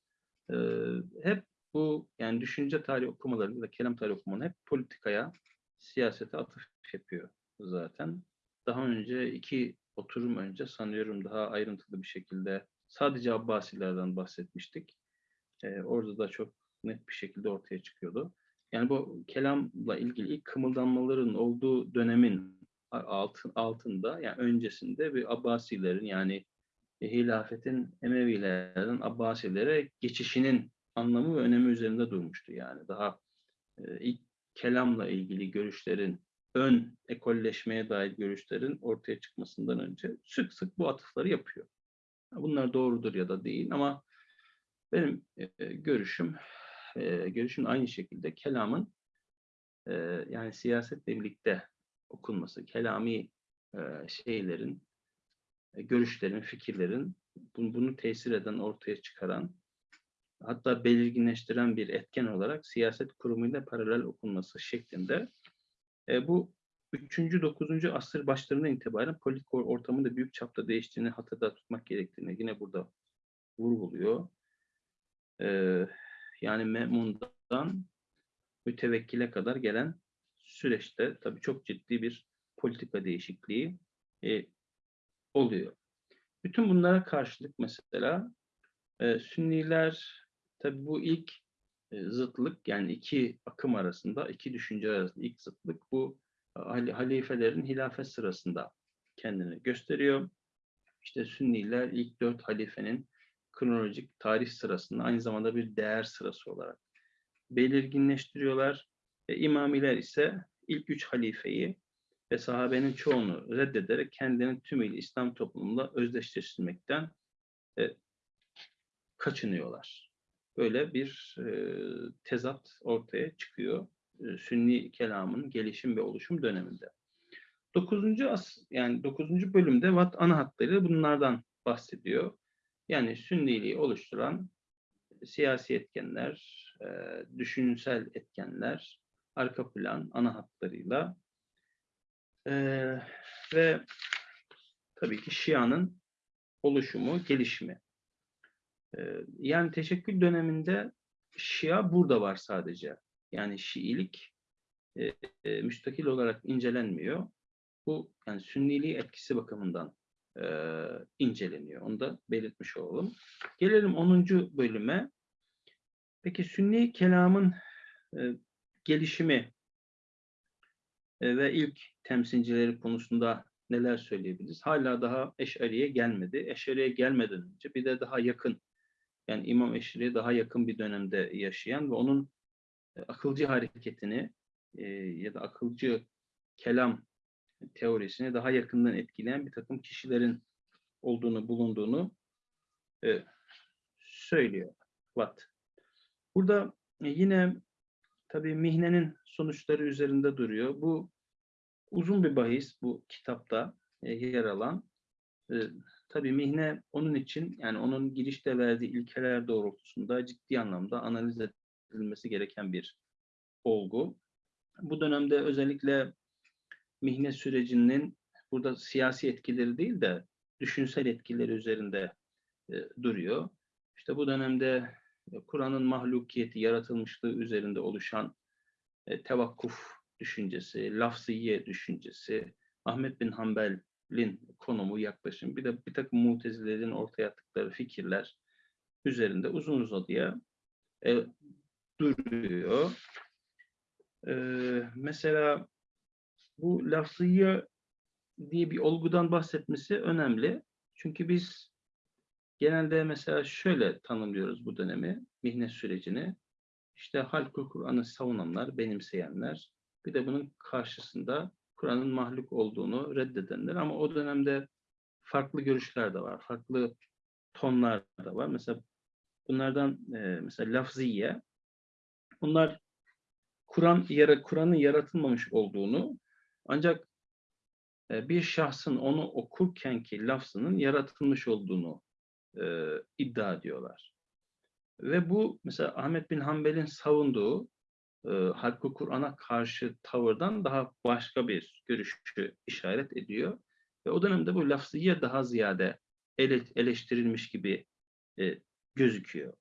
hep bu yani düşünce tarihi okumalarında da kelam tarihi okumalarında hep politikaya, siyasete atıf yapıyor zaten. Daha önce iki oturum önce sanıyorum daha ayrıntılı bir şekilde sadece Abbasilerden bahsetmiştik. E, orada da çok net bir şekilde ortaya çıkıyordu. Yani bu kelamla ilgili ilk kımıldanmaların olduğu dönemin altın, altında yani öncesinde bir Abbasilerin yani hilafetin Emevilerden Abbasilere geçişinin anlamı ve önemi üzerinde durmuştu yani. Daha e, ilk kelamla ilgili görüşlerin ön ekolleşmeye dair görüşlerin ortaya çıkmasından önce sık sık bu atıfları yapıyor. Bunlar doğrudur ya da değil ama benim e, görüşüm e, görüşüm aynı şekilde kelamın e, yani siyasetle birlikte okunması, kelami e, şeylerin, görüşlerin, fikirlerin bunu, bunu tesir eden, ortaya çıkaran hatta belirginleştiren bir etken olarak siyaset kurumuyla paralel okunması şeklinde e, bu 3. 9. asır başlarından itibaren politik or- ortamın da büyük çapta değiştiğini hatırda tutmak gerektiğini yine burada vurguluyor. E, yani Memun'dan mütevekkile kadar gelen süreçte tabii çok ciddi bir politika değişikliği e, oluyor. Bütün bunlara karşılık mesela e, Sünniler tabii bu ilk zıtlık yani iki akım arasında, iki düşünce arasında ilk zıtlık bu hal- halifelerin hilafet sırasında kendini gösteriyor. İşte Sünniler ilk dört halifenin kronolojik tarih sırasında aynı zamanda bir değer sırası olarak belirginleştiriyorlar. E, İmamiler ise ilk üç halifeyi ve sahabenin çoğunu reddederek kendilerini tümüyle İslam toplumunda özdeşleştirmekten e, kaçınıyorlar. Böyle bir e, tezat ortaya çıkıyor e, Sünni kelamın gelişim ve oluşum döneminde. 9. as yani 9. bölümde Watt ana hatlarıyla bunlardan bahsediyor. Yani Sünniliği oluşturan siyasi etkenler, e, düşünsel etkenler, arka plan ana hatlarıyla e, ve tabii ki Şia'nın oluşumu, gelişimi. E, yani teşekkül döneminde Şia burada var sadece. Yani Şiilik e, e, müstakil olarak incelenmiyor. Bu yani Sünniliği etkisi bakımından e, inceleniyor. Onu da belirtmiş olalım. Gelelim 10. bölüme. Peki Sünni kelamın e, gelişimi e, ve ilk temsilcileri konusunda neler söyleyebiliriz? Hala daha Eş'ari'ye gelmedi. Eş'ari'ye gelmeden önce bir de daha yakın yani İmam Eş'ari'ye daha yakın bir dönemde yaşayan ve onun e, akılcı hareketini e, ya da akılcı kelam teorisini daha yakından etkileyen bir takım kişilerin olduğunu, bulunduğunu e, söylüyor Watt. Burada e, yine tabii mihnenin sonuçları üzerinde duruyor. Bu uzun bir bahis bu kitapta e, yer alan. E, tabii mihne onun için yani onun girişte verdiği ilkeler doğrultusunda ciddi anlamda analiz edilmesi gereken bir olgu. Bu dönemde özellikle mihne sürecinin burada siyasi etkileri değil de düşünsel etkileri üzerinde e, duruyor. İşte bu dönemde e, Kur'an'ın mahlukiyeti, yaratılmışlığı üzerinde oluşan e, tevakkuf düşüncesi, lafziye düşüncesi, Ahmet bin Hanbel'in konumu, yaklaşım, bir de bir takım mutezilerin ortaya attıkları fikirler üzerinde uzun uzadıya e, duruyor. E, mesela bu lafziye diye bir olgudan bahsetmesi önemli. Çünkü biz genelde mesela şöyle tanımlıyoruz bu dönemi, mihnet sürecini. İşte halkı Kur'an'ı savunanlar, benimseyenler, bir de bunun karşısında Kur'an'ın mahluk olduğunu reddedenler ama o dönemde farklı görüşler de var, farklı tonlar da var. Mesela bunlardan e, mesela lafziye bunlar Kur'an yara Kur'an'ın yaratılmamış olduğunu ancak e, bir şahsın onu okurkenki lafzının yaratılmış olduğunu e, iddia ediyorlar. Ve bu mesela Ahmet bin Hanbel'in savunduğu e, Kur'an'a karşı tavırdan daha başka bir görüşü işaret ediyor. Ve o dönemde bu lafziye daha ziyade ele, eleştirilmiş gibi e, gözüküyor.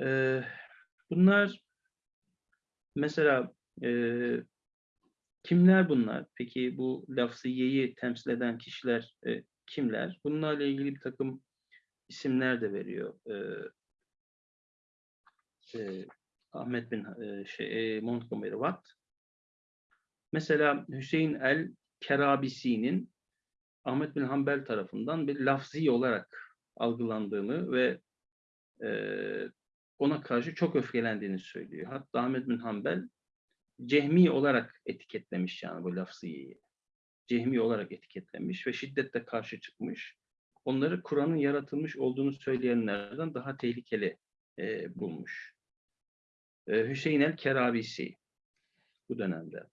E, bunlar mesela e, kimler bunlar? Peki bu lafziyeyi temsil eden kişiler e, kimler? Bunlarla ilgili bir takım isimler de veriyor. E, e, Ahmet bin e, şey, e, Montgomery Watt. Mesela Hüseyin el Kerabisi'nin Ahmet bin Hanbel tarafından bir lafzi olarak algılandığını ve e, ona karşı çok öfkelendiğini söylüyor. Hatta Ahmet bin Hanbel cehmi olarak etiketlemiş yani bu lafziyi. Cehmi olarak etiketlemiş ve şiddetle karşı çıkmış. Onları Kur'an'ın yaratılmış olduğunu söyleyenlerden daha tehlikeli e, bulmuş. E, Hüseyin el Kerabisi bu dönemde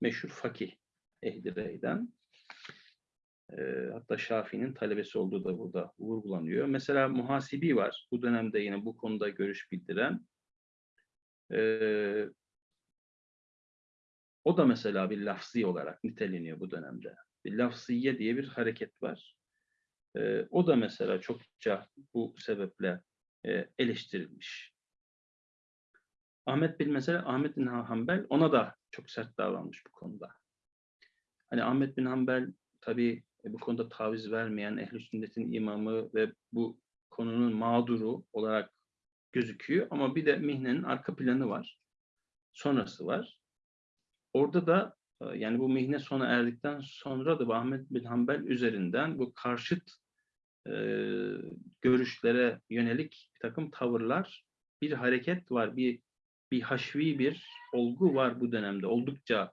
meşhur fakih ehli beyden. E, hatta Şafii'nin talebesi olduğu da burada vurgulanıyor. Mesela muhasibi var. Bu dönemde yine bu konuda görüş bildiren. E, o da mesela bir lafzi olarak niteleniyor bu dönemde. Bir lafziye diye bir hareket var. O da mesela çokça bu sebeple e, eleştirilmiş. Ahmet bin mesela Ahmet bin Hanbel ona da çok sert davranmış bu konuda. Hani Ahmet bin Hanbel tabii e, bu konuda taviz vermeyen ehl sünnetin imamı ve bu konunun mağduru olarak gözüküyor ama bir de mihnenin arka planı var. Sonrası var. Orada da e, yani bu mihne sona erdikten sonra da Ahmet bin Hanbel üzerinden bu karşıt e, görüşlere yönelik bir takım tavırlar, bir hareket var, bir bir haşvi bir olgu var bu dönemde. Oldukça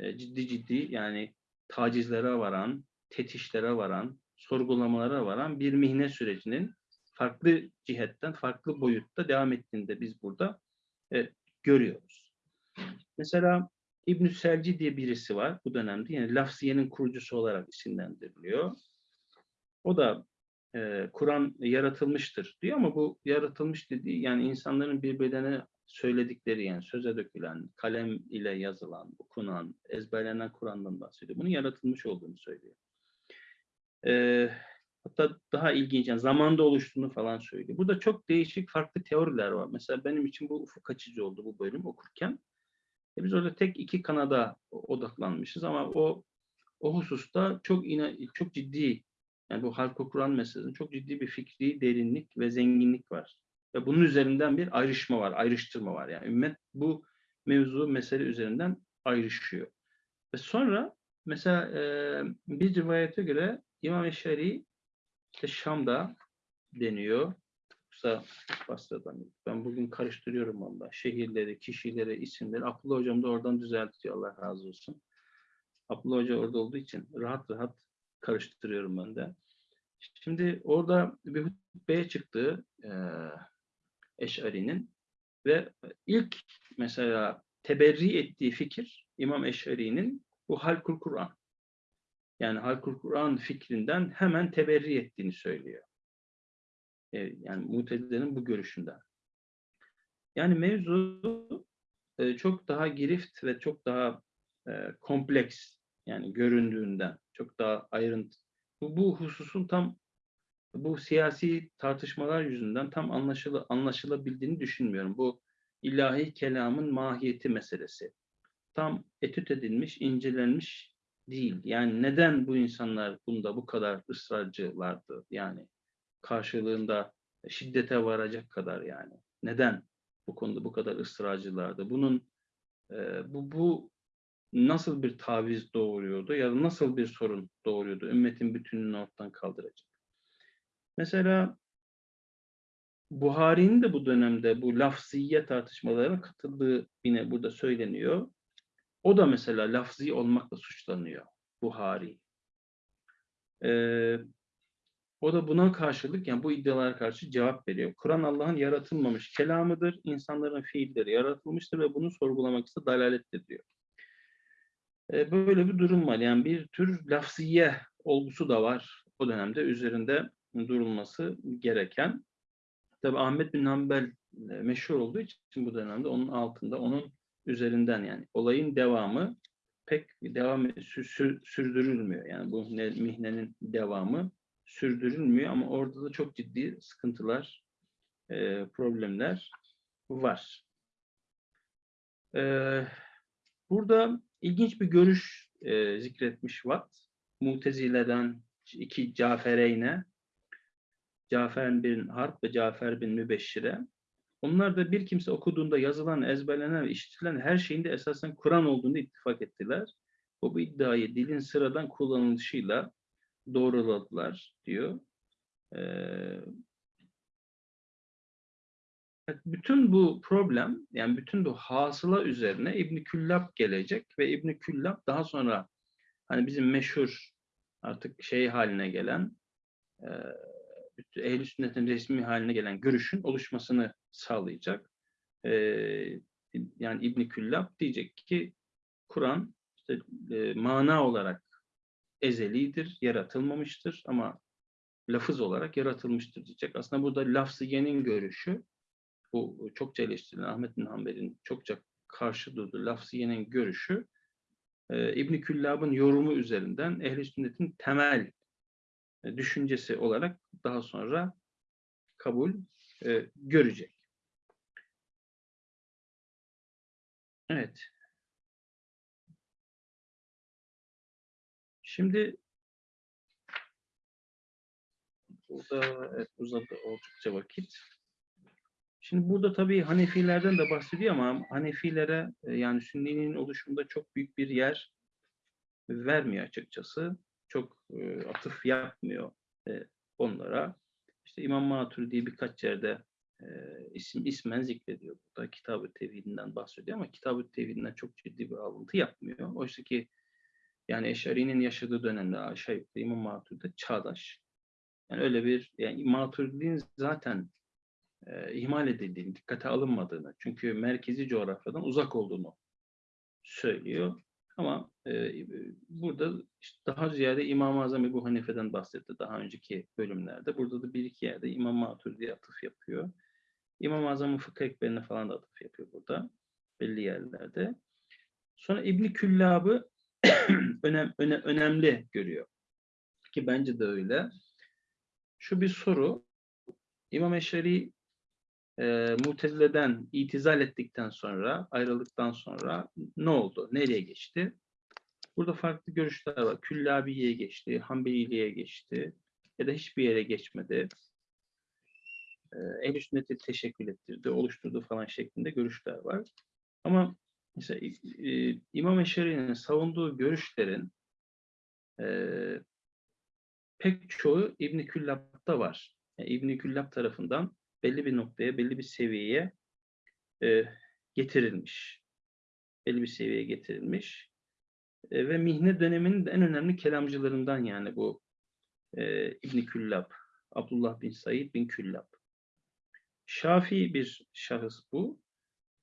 e, ciddi ciddi yani tacizlere varan, tetişlere varan, sorgulamalara varan bir mihne sürecinin farklı cihetten, farklı boyutta devam ettiğini de biz burada e, görüyoruz. Mesela İbn Selci diye birisi var bu dönemde. Yani Lafziye'nin kurucusu olarak isimlendiriliyor. O da e, Kur'an yaratılmıştır diyor ama bu yaratılmış dediği yani insanların birbirlerine söyledikleri yani söze dökülen, kalem ile yazılan, okunan, ezberlenen Kur'an'dan bahsediyor. Bunun yaratılmış olduğunu söylüyor. Ee, hatta daha ilginç, yani zamanda oluştuğunu falan söylüyor. Burada çok değişik farklı teoriler var. Mesela benim için bu ufuk açıcı oldu bu bölüm okurken. E biz orada tek iki kanada odaklanmışız ama o o hususta çok ina, çok ciddi yani bu halk Kur'an meselesinde çok ciddi bir fikri derinlik ve zenginlik var. Ve bunun üzerinden bir ayrışma var, ayrıştırma var. Yani ümmet bu mevzu, mesele üzerinden ayrışıyor. Ve sonra mesela e, bir rivayete göre İmam Eşari işte Şam'da deniyor. Yoksa Basra'dan. Ben bugün karıştırıyorum valla. Şehirleri, kişileri, isimleri. Abdullah Hocam da oradan düzeltiyor. Allah razı olsun. Abdullah Hoca orada olduğu için rahat rahat karıştırıyorum ben de. Şimdi orada bir hutbeye çıktı. Eş'ari'nin ve ilk mesela teberri ettiği fikir İmam Eş'ari'nin bu Halkul Kur'an. Yani Halkul Kur'an fikrinden hemen teberri ettiğini söylüyor. E, yani Mutezile'nin bu görüşünden. Yani mevzu e, çok daha girift ve çok daha e, kompleks yani göründüğünden çok daha ayrıntı. Bu, bu hususun tam bu siyasi tartışmalar yüzünden tam anlaşılı, anlaşılabildiğini düşünmüyorum. Bu ilahi kelamın mahiyeti meselesi. Tam etüt edilmiş, incelenmiş değil. Yani neden bu insanlar bunda bu kadar ısrarcılardı? Yani karşılığında şiddete varacak kadar yani. Neden bu konuda bu kadar ısrarcılardı? Bunun e, bu, bu nasıl bir taviz doğuruyordu ya da nasıl bir sorun doğuruyordu? Ümmetin bütününü ortadan kaldıracak. Mesela Buhari'nin de bu dönemde bu lafziye tartışmalarına katıldığı yine burada söyleniyor. O da mesela lafzi olmakla suçlanıyor Buhari. Ee, o da buna karşılık yani bu iddialara karşı cevap veriyor. Kur'an Allah'ın yaratılmamış kelamıdır. insanların fiilleri yaratılmıştır ve bunu sorgulamak ise dalalettir diyor. E, böyle bir durum var. Yani bir tür lafziye olgusu da var o dönemde üzerinde durulması gereken. Tabi Ahmet bin Hanbel e, meşhur olduğu için bu dönemde onun altında, onun üzerinden yani olayın devamı pek devam sü, sü, sürdürülmüyor. Yani bu mihnenin devamı sürdürülmüyor ama orada da çok ciddi sıkıntılar, e, problemler var. E, burada ilginç bir görüş zikretmiş Watt. Mutezile'den iki Cafereyne, Cafer bin Harp ve Cafer bin Mübeşşire. Onlar da bir kimse okuduğunda yazılan, ezberlenen işitilen her şeyin de esasen Kur'an olduğunu ittifak ettiler. Bu, bu iddiayı dilin sıradan kullanılışıyla doğruladılar diyor. Ee, bütün bu problem, yani bütün bu hasıla üzerine İbn Küllab gelecek ve İbn Küllab daha sonra hani bizim meşhur artık şey haline gelen e, ehl sünnetin resmi haline gelen görüşün oluşmasını sağlayacak. E, yani İbn Küllab diyecek ki Kur'an işte, e, mana olarak ezelidir, yaratılmamıştır ama lafız olarak yaratılmıştır diyecek. Aslında burada lafziyenin görüşü, bu çokça eleştirilen Ahmet bin Hanbel'in çokça karşı durduğu lafziyenin görüşü, e, İbn Küllab'ın yorumu üzerinden ehl sünnetin temel düşüncesi olarak daha sonra kabul e, görecek. Evet. Şimdi burada evet, uzadı oldukça vakit. Şimdi burada tabii Hanefilerden de bahsediyor ama Hanefilere e, yani Sünni'nin oluşumunda çok büyük bir yer vermiyor açıkçası. Çok e, atıf yapmıyor e, onlara. İşte İmam Maturidi birkaç yerde e, isim ismen zikrediyor burada. Kitab-ı Tevhid'inden bahsediyor ama Kitab-ı Tevhid'inden çok ciddi bir alıntı yapmıyor. Oysa ki yani Eşari'nin yaşadığı dönemde aşağı yukarı İmam Maturidi çağdaş. Yani öyle bir yani Maturidi'nin zaten e, ihmal edildiğini, dikkate alınmadığını, çünkü merkezi coğrafyadan uzak olduğunu söylüyor. Ama e, burada işte daha ziyade İmam-ı Azam Ebu Hanife'den bahsetti daha önceki bölümlerde. Burada da bir iki yerde İmam Maturidi'ye atıf yapıyor. İmam-ı Azam'ın fıkıh ekberine falan da atıf yapıyor burada. Belli yerlerde. Sonra İbni Küllab'ı önem, öne, önemli görüyor. Ki bence de öyle. Şu bir soru. İmam Eşari e, Mutezile'den itizal ettikten sonra, ayrıldıktan sonra ne oldu? Nereye geçti? Burada farklı görüşler var. Küllabiye'ye geçti, Hanbeliliğe geçti ya da hiçbir yere geçmedi. E, ehl sünneti teşekkül ettirdi, oluşturdu falan şeklinde görüşler var. Ama mesela e, İmam Eşari'nin savunduğu görüşlerin e, pek çoğu İbn Küllab'da var. Yani İbn Küllab tarafından belli bir noktaya, belli bir seviyeye e, getirilmiş. Belli bir seviyeye getirilmiş. E, ve mihne döneminin en önemli kelamcılarından yani bu e, İbn Küllab. Abdullah bin Said bin Küllab. Şafii bir şahıs bu.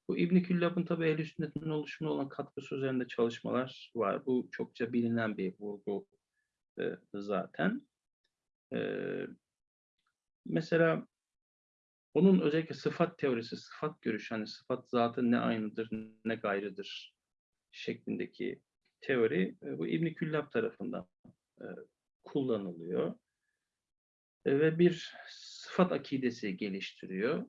Bu İbn Küllab'ın tabi ehl sünnetin oluşumuna olan katkısı üzerinde çalışmalar var. Bu çokça bilinen bir vurgu e, zaten. E, mesela onun özellikle sıfat teorisi, sıfat görüşü, hani sıfat zatı ne aynıdır ne gayrıdır şeklindeki teori e, bu İbn Küllab tarafından e, kullanılıyor. E, ve bir sıfat akidesi geliştiriyor.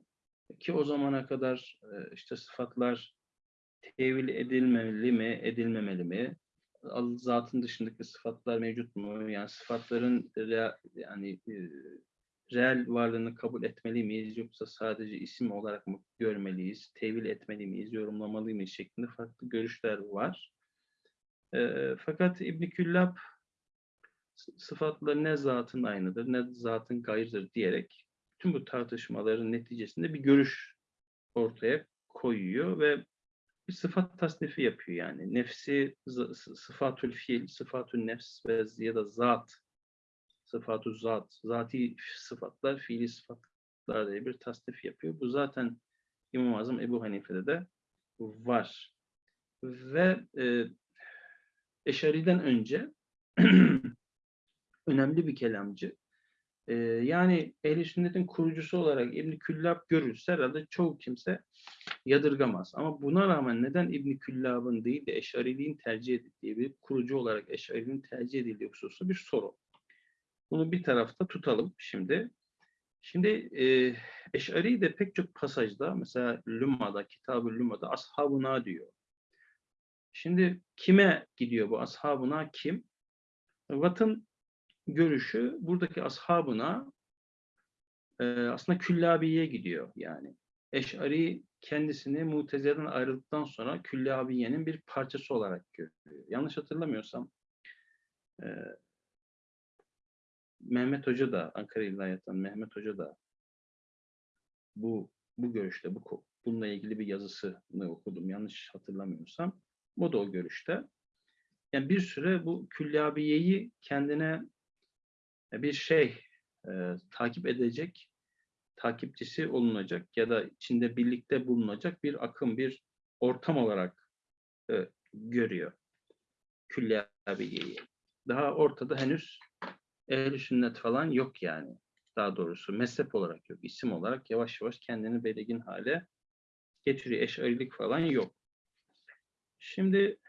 Ki o zamana kadar işte sıfatlar tevil edilmeli mi, edilmemeli mi? Zatın dışındaki sıfatlar mevcut mu? Yani sıfatların yani reel varlığını kabul etmeli miyiz yoksa sadece isim olarak mı görmeliyiz, tevil etmeli miyiz, yorumlamalı mıyız şeklinde farklı görüşler var. E, fakat İbn Küllab sıfatla ne zatın aynıdır ne zatın gayrıdır diyerek tüm bu tartışmaların neticesinde bir görüş ortaya koyuyor ve bir sıfat tasnifi yapıyor yani. Nefsi sıfatül fiil, sıfatül nefs ve ya da zat sıfatü zat, zati sıfatlar, fiili sıfatlar diye bir tasnif yapıyor. Bu zaten İmam-ı Azam Ebu Hanife'de de var. Ve e, Eşari'den önce önemli bir kelamcı. E, yani ehl Sünnet'in kurucusu olarak İbn Küllab görülse herhalde çoğu kimse yadırgamaz. Ama buna rağmen neden İbn Küllab'ın değil de Eşariliğin tercih edildiği bir kurucu olarak Eşariliğin tercih edildiği hususu bir soru. Bunu bir tarafta tutalım şimdi. Şimdi e, Eş'ari de pek çok pasajda mesela Lümma'da, Kitab-ı Lümma'da ashabına diyor. Şimdi kime gidiyor bu ashabına kim? Vat'ın görüşü buradaki ashabına e, aslında Küllabiye gidiyor yani. Eş'ari kendisini Mutezile'den ayrıldıktan sonra Küllabiye'nin bir parçası olarak görüyor. Yanlış hatırlamıyorsam Mehmet Hoca da Ankara İlahiyat'tan Mehmet Hoca da bu bu görüşte bu bununla ilgili bir yazısını okudum yanlış hatırlamıyorsam. O da o görüşte. Yani bir süre bu küllabiyeyi kendine bir şey e, takip edecek, takipçisi olunacak ya da içinde birlikte bulunacak bir akım, bir ortam olarak e, görüyor küllabiyeyi. Daha ortada henüz ehl sünnet falan yok yani. Daha doğrusu mezhep olarak yok. isim olarak yavaş yavaş kendini belirgin hale getiriyor. Eşarilik falan yok. Şimdi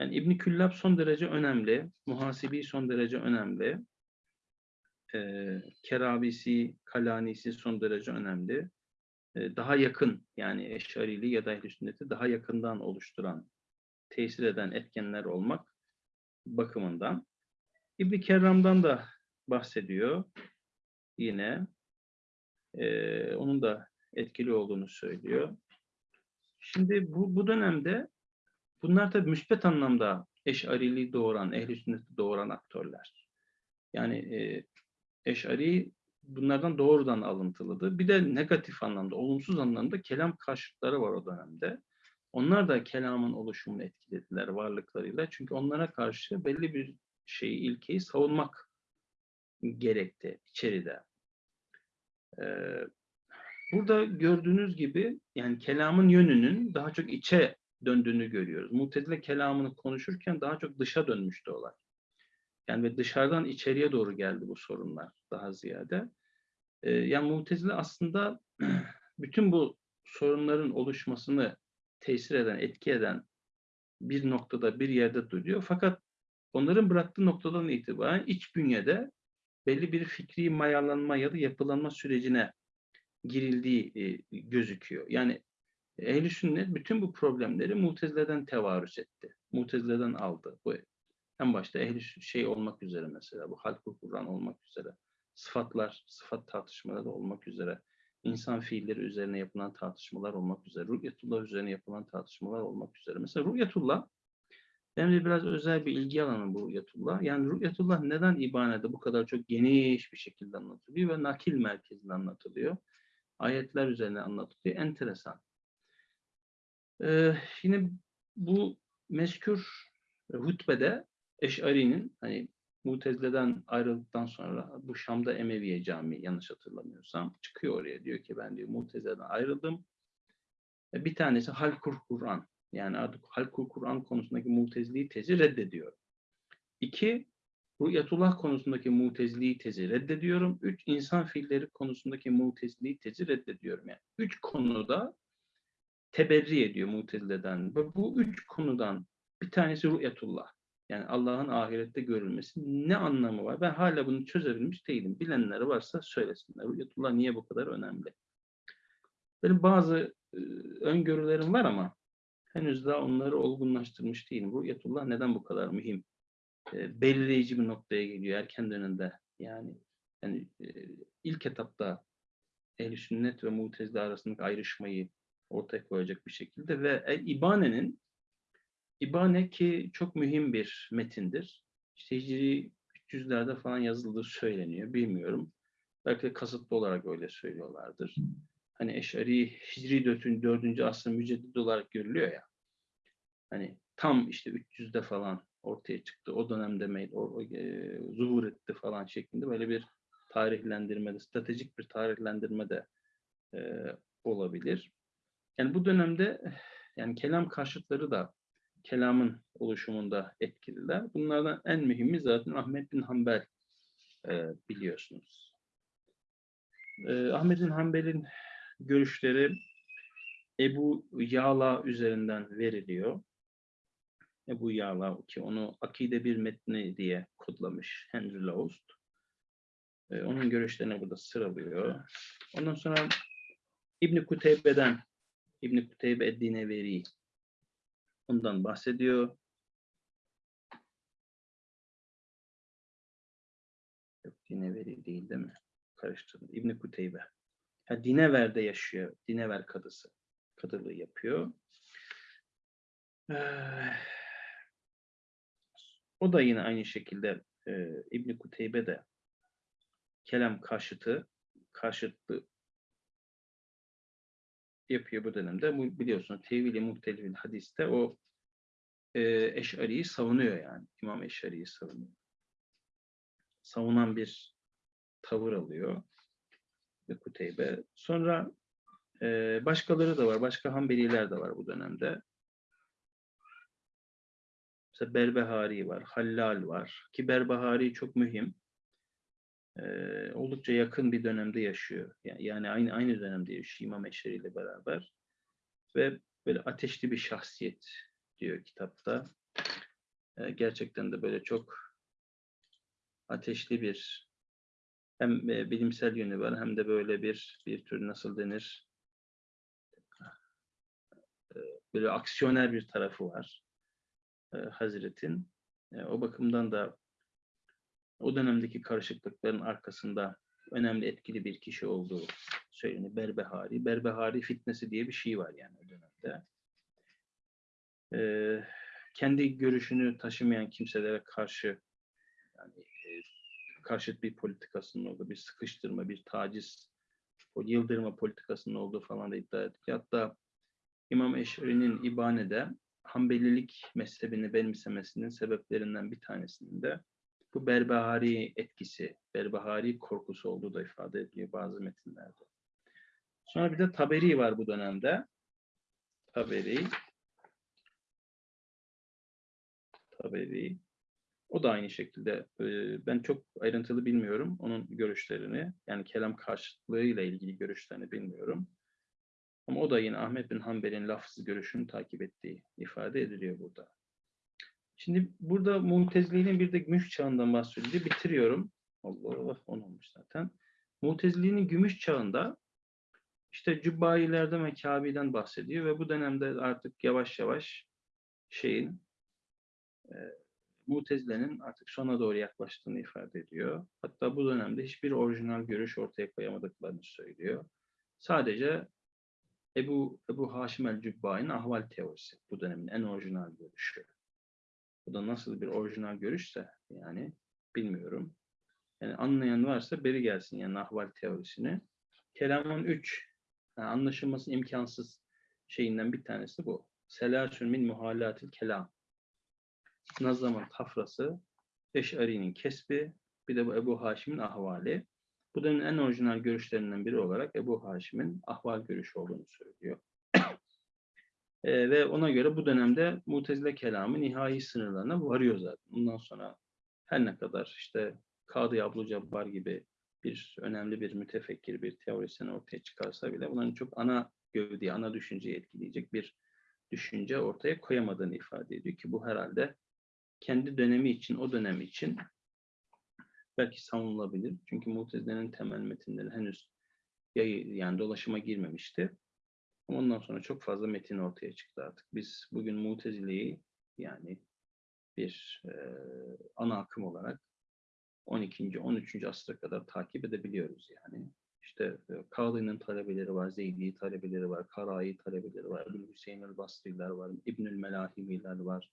yani İbn Küllab son derece önemli. Muhasibi son derece önemli. Ee, Kerabisi, Kalanisi son derece önemli. Ee, daha yakın yani Eşarili ya da ehl sünneti daha yakından oluşturan, tesir eden etkenler olmak bakımından. İbn Kerram'dan da bahsediyor yine. Ee, onun da etkili olduğunu söylüyor. Şimdi bu, bu dönemde bunlar tabii müspet anlamda eşariliği doğuran, ehli sünneti doğuran aktörler. Yani e, eşari bunlardan doğrudan alıntılıdır. Bir de negatif anlamda, olumsuz anlamda kelam karşıtları var o dönemde. Onlar da kelamın oluşumunu etkilediler varlıklarıyla. Çünkü onlara karşı belli bir şeyi, ilkeyi savunmak gerekti içeride. Ee, burada gördüğünüz gibi yani kelamın yönünün daha çok içe döndüğünü görüyoruz. Mutezile kelamını konuşurken daha çok dışa dönmüştü olay. Yani ve dışarıdan içeriye doğru geldi bu sorunlar daha ziyade. Ee, yani Mutezile aslında bütün bu sorunların oluşmasını tesir eden, etki eden bir noktada, bir yerde duruyor. Fakat onların bıraktığı noktadan itibaren iç bünyede belli bir fikri mayalanma ya da yapılanma sürecine girildiği e, gözüküyor. Yani ehl Sünnet bütün bu problemleri Mutezile'den tevarüs etti. Mutezile'den aldı. Bu en başta ehli şey olmak üzere mesela bu halk Kur'an olmak üzere sıfatlar, sıfat tartışmaları olmak üzere insan fiilleri üzerine yapılan tartışmalar olmak üzere, Rü'yetullah üzerine yapılan tartışmalar olmak üzere. Mesela Rü'yetullah benim de biraz özel bir ilgi alanım bu Rü'yetullah. Yani Rü'yetullah neden İbane'de bu kadar çok geniş bir şekilde anlatılıyor ve nakil merkezinde anlatılıyor. Ayetler üzerine anlatılıyor. Enteresan. Ee, yine bu meskür hutbede Eş'ari'nin hani Mutezile'den ayrıldıktan sonra bu Şam'da Emeviye Camii yanlış hatırlamıyorsam çıkıyor oraya diyor ki ben diyor Mutezile'den ayrıldım. Bir tanesi Halkur Kur'an yani artık Halkul Kur'an konusundaki mutezili tezi reddediyor. İki, Rü'yetullah konusundaki mutezili tezi reddediyorum. Üç, insan fiilleri konusundaki mutezili tezi reddediyorum. Yani üç konuda teberri ediyor mutezileden. Ve bu üç konudan bir tanesi Rü'yetullah. Yani Allah'ın ahirette görülmesi ne anlamı var? Ben hala bunu çözebilmiş değilim. Bilenleri varsa söylesinler. Rü'yetullah niye bu kadar önemli? Benim bazı e, öngörülerim var ama henüz daha onları olgunlaştırmış değilim. Rü'yetullah neden bu kadar mühim? E, belirleyici bir noktaya geliyor erken dönemde. Yani, yani e, ilk etapta ehl sünnet ve mutezile arasındaki ayrışmayı ortaya koyacak bir şekilde ve El İbane'nin İbane ki çok mühim bir metindir. İşte Hicri 300'lerde falan yazıldığı söyleniyor. Bilmiyorum. Belki de kasıtlı olarak öyle söylüyorlardır. Hani Eşari Hicri 4. 4. asrın müceddidi olarak görülüyor ya. Hani tam işte 300'de falan ortaya çıktı. O dönemde o, o, e, zuhur etti falan şeklinde böyle bir tarihlendirme de, stratejik bir tarihlendirme de e, olabilir. Yani bu dönemde yani kelam karşıtları da kelamın oluşumunda etkililer. Bunlardan en mühimi zaten Ahmet bin Hanbel e, biliyorsunuz. E, Ahmet bin Hanbel'in görüşleri Ebu Yala üzerinden veriliyor. Ebu Yala ki onu akide bir metni diye kodlamış Henry Laust. E, onun görüşlerini burada sıralıyor. Ondan sonra İbn Kuteybe'den İbn Kuteybe Eddine Veri ondan bahsediyor. Yok Dineveri değil değil mi? Karıştırdım. İbn Kuteybe. Ha, Dinever'de yaşıyor. Dinever kadısı. Kadılığı yapıyor. Ee, o da yine aynı şekilde e, İbn Kuteybe de kelam karşıtı karşıtlı yapıyor bu dönemde. Bu biliyorsunuz tevili muhtelifil hadiste o e, Eş'ari'yi savunuyor yani. İmam Eş'ari'yi savunuyor. Savunan bir tavır alıyor. Ve Kuteybe. Sonra e, başkaları da var. Başka Hanbeliler de var bu dönemde. Mesela Berbehari var. Hallal var. Ki Berbehari çok mühim. E, oldukça yakın bir dönemde yaşıyor. Yani, aynı aynı dönemde yaşıyor İmam Eş'ari ile beraber. Ve böyle ateşli bir şahsiyet diyor kitapta. E, gerçekten de böyle çok ateşli bir hem e, bilimsel yönü var hem de böyle bir bir tür nasıl denir e, böyle aksiyoner bir tarafı var e, Hazret'in. O bakımdan da o dönemdeki karışıklıkların arkasında önemli etkili bir kişi olduğu söyleniyor. Berbehari. Berbehari fitnesi diye bir şey var yani o dönemde. Ee, kendi görüşünü taşımayan kimselere karşı yani karşıt bir politikasının olduğu, bir sıkıştırma, bir taciz, yıldırma politikasının olduğu falan da iddia etti. Hatta İmam Eşari'nin İbane'de Hanbelilik mezhebini benimsemesinin sebeplerinden bir tanesinin de bu Berbahari etkisi, Berbahari korkusu olduğu da ifade ediliyor bazı metinlerde. Sonra bir de Taberi var bu dönemde. Taberi. Taberi. O da aynı şekilde. Ben çok ayrıntılı bilmiyorum onun görüşlerini. Yani kelam karşıtlığıyla ilgili görüşlerini bilmiyorum. Ama o da yine Ahmet bin Hanbel'in lafzı görüşünü takip ettiği ifade ediliyor burada. Şimdi burada Mu'teziliğinin bir de gümüş çağından bahsedildi. Bitiriyorum. Allah Allah on olmuş zaten. Mu'teziliğinin gümüş çağında işte Cübbayilerden ve Kabe'den bahsediyor ve bu dönemde artık yavaş yavaş şeyin Mu'tezile'nin artık sona doğru yaklaştığını ifade ediyor. Hatta bu dönemde hiçbir orijinal görüş ortaya koyamadıklarını söylüyor. Sadece Ebu, Ebu Haşim el-Cübbai'nin ahval teorisi bu dönemin en orijinal görüşü. Bu da nasıl bir orijinal görüşse yani bilmiyorum. Yani anlayan varsa beri gelsin yani ahval teorisini. Kelamın üç yani anlaşılması imkansız şeyinden bir tanesi bu. Selasün min muhallatil kelam. Nazam'ın tafrası, Eş'ari'nin kesbi, bir de bu Ebu Haşim'in ahvali. Bu dönemin en orijinal görüşlerinden biri olarak Ebu Haşim'in ahval görüşü olduğunu söylüyor. E, ve ona göre bu dönemde Mutezile kelamı nihai sınırlarına varıyor zaten. Bundan sonra her ne kadar işte Kadı Ablu Cabbar gibi bir önemli bir mütefekkir, bir teorisyen ortaya çıkarsa bile bunların çok ana gövdeyi, ana düşünceyi etkileyecek bir düşünce ortaya koyamadığını ifade ediyor ki bu herhalde kendi dönemi için, o dönemi için belki savunulabilir. Çünkü Mutezile'nin temel metinleri henüz yayı, yani dolaşıma girmemişti. Ama ondan sonra çok fazla metin ortaya çıktı artık. Biz bugün Mutezile'yi yani bir e, ana akım olarak 12. 13. asra kadar takip edebiliyoruz yani. İşte e, Kalı'nın talebeleri var, Zeydi talebeleri var, Karai talebeleri var, Hüseyin el-Basri'ler var, İbnül Melahimiler var.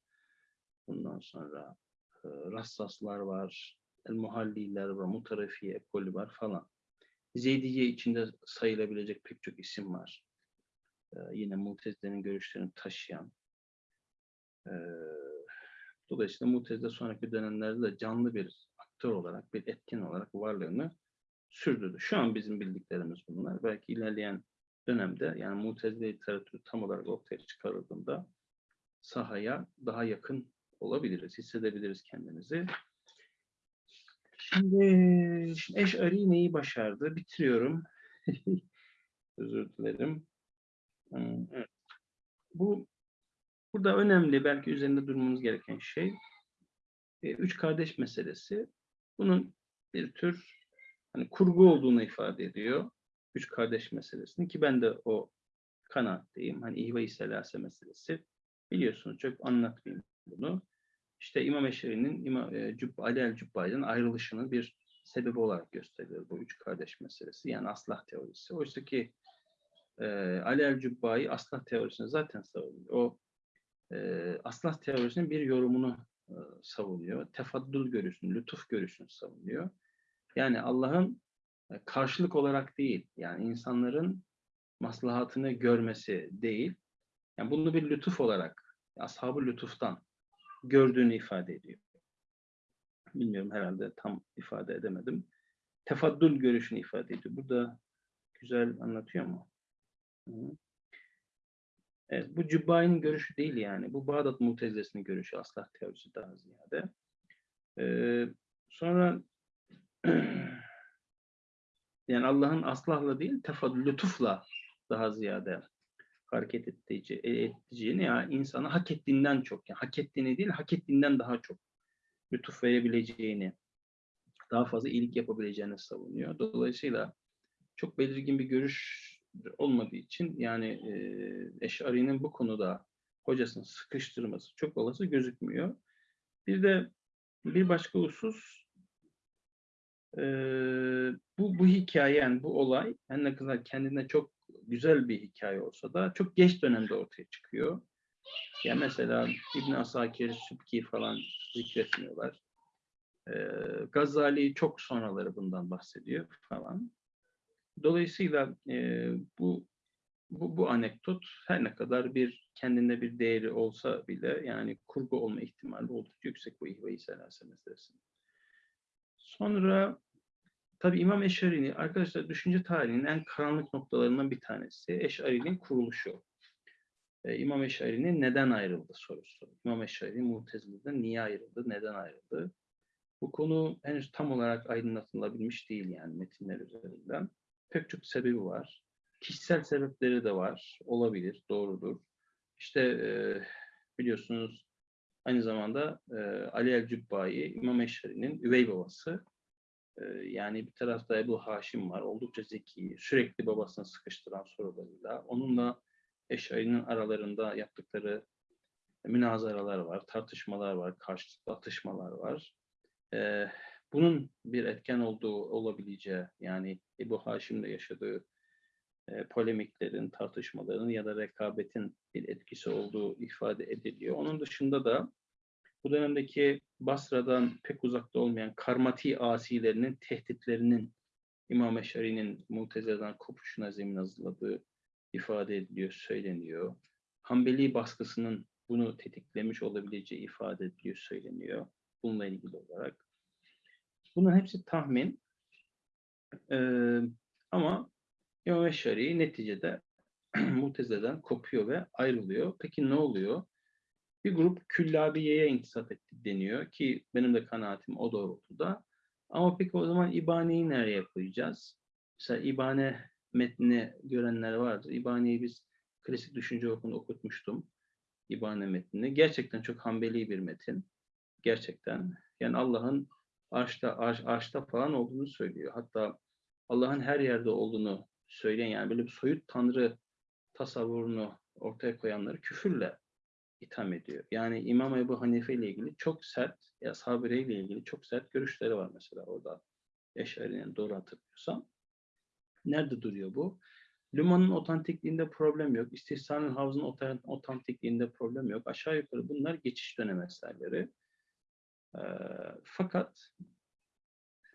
Bundan sonra e, Rassaslar var, El-Muhalliler var, Mutarefi ekolü var falan. Zeydiye içinde sayılabilecek pek çok isim var. E, yine Mutezile'nin görüşlerini taşıyan. E, Dolayısıyla Mu'tezile sonraki dönemlerde de canlı bir aktör olarak, bir etkin olarak varlığını sürdürdü. Şu an bizim bildiklerimiz bunlar. Belki ilerleyen dönemde yani Mu'tezile literatürü tam olarak ortaya çıkarıldığında sahaya daha yakın olabiliriz, hissedebiliriz kendimizi. Şimdi, şimdi Eş'ari neyi başardı? Bitiriyorum. Özür dilerim. Hmm, evet. Bu burada önemli, belki üzerinde durmamız gereken şey e, üç kardeş meselesi. Bunun bir tür hani kurgu olduğunu ifade ediyor. Üç kardeş meselesini ki ben de o kanaatteyim. Hani ihve-i selase meselesi. Biliyorsunuz çok anlatmayayım bunu. İşte İmam Eşeri'nin İmam, e, Cübb, Ali el Cübbali'den ayrılışının bir sebebi olarak gösterilir bu üç kardeş meselesi. Yani aslah teorisi. Oysa ki e, Ali el Cübbali aslah teorisini zaten savunuyor. O e, aslah teorisinin bir yorumunu e, savunuyor. Tefaddül görüşünü, lütuf görüşünü savunuyor. Yani Allah'ın e, karşılık olarak değil, yani insanların maslahatını görmesi değil, yani bunu bir lütuf olarak, ashab-ı lütuftan gördüğünü ifade ediyor. Bilmiyorum herhalde tam ifade edemedim. Tefaddül görüşünü ifade ediyor. Burada güzel anlatıyor mu? Evet, bu Cübbai'nin görüşü değil yani. Bu Bağdat Mutezilesi'nin görüşü. Aslah teorisi daha ziyade. Ee, sonra yani Allah'ın aslahla değil, tefaddül, lütufla daha ziyade hareket edeceğini ya yani insana hak ettiğinden çok, yani hak ettiğini değil, hak ettiğinden daha çok lütuf verebileceğini, daha fazla iyilik yapabileceğini savunuyor. Dolayısıyla çok belirgin bir görüş olmadığı için yani e, Eş'ari'nin bu konuda hocasını sıkıştırması çok olası gözükmüyor. Bir de bir başka husus e, bu, bu hikaye yani bu olay her ne kadar kendine çok güzel bir hikaye olsa da çok geç dönemde ortaya çıkıyor. Yani mesela İbn Asakir, Sübki falan zikretmiyorlar. Ee, Gazali çok sonraları bundan bahsediyor falan. Dolayısıyla e, bu, bu bu anekdot her ne kadar bir kendinde bir değeri olsa bile yani kurgu olma ihtimali oldukça yüksek bu ihve-i meselesinde. Sonra tabi İmam Eşari'nin arkadaşlar düşünce tarihinin en karanlık noktalarından bir tanesi Eşari'nin kuruluşu. Ee, İmam Eşari'nin neden ayrıldı sorusu. İmam Eşari Mutezile'den niye ayrıldı, neden ayrıldı? Bu konu henüz tam olarak aydınlatılabilmiş değil yani metinler üzerinden pek çok sebebi var. Kişisel sebepleri de var. Olabilir, doğrudur. İşte e, biliyorsunuz aynı zamanda e, Ali el-Cübbayi, İmam Eşhari'nin üvey babası. Yani bir tarafta Ebu Haşim var. Oldukça zeki, sürekli babasını sıkıştıran sorularıyla. Onunla Eşhari'nin aralarında yaptıkları münazaralar var, tartışmalar var, karşılıklı atışmalar var. Bunun bir etken olduğu olabileceği yani Ebu Haşim'le yaşadığı polemiklerin, tartışmaların ya da rekabetin bir etkisi olduğu ifade ediliyor. Onun dışında da bu dönemdeki Basra'dan pek uzakta olmayan karmati asilerinin tehditlerinin İmam Eşari'nin Mutezile'den kopuşuna zemin hazırladığı ifade ediliyor, söyleniyor. Hanbeli baskısının bunu tetiklemiş olabileceği ifade ediliyor, söyleniyor. Bununla ilgili olarak. Bunların hepsi tahmin. Ee, ama İmam Eşari neticede Mutezile'den kopuyor ve ayrılıyor. Peki ne oluyor? Bir grup Küllabiye'ye intisap etti deniyor ki benim de kanaatim o doğrultuda. Ama peki o zaman İbane'yi nereye koyacağız? Mesela İbane metnini görenler vardır. İbane'yi biz klasik düşünce okulunda okutmuştum. İbane metnini. Gerçekten çok hambeli bir metin. Gerçekten. Yani Allah'ın arşta, arş, arşta falan olduğunu söylüyor. Hatta Allah'ın her yerde olduğunu söyleyen yani böyle bir soyut tanrı tasavvurunu ortaya koyanları küfürle itham ediyor. Yani İmam Ebu Hanife ile ilgili çok sert, Sabire ile ilgili çok sert görüşleri var mesela orada. Eşari'nin doğru hatırlıyorsam. Nerede duruyor bu? Luman'ın otantikliğinde problem yok. İstihsanın havzının otantikliğinde problem yok. Aşağı yukarı bunlar geçiş dönem eserleri. E, fakat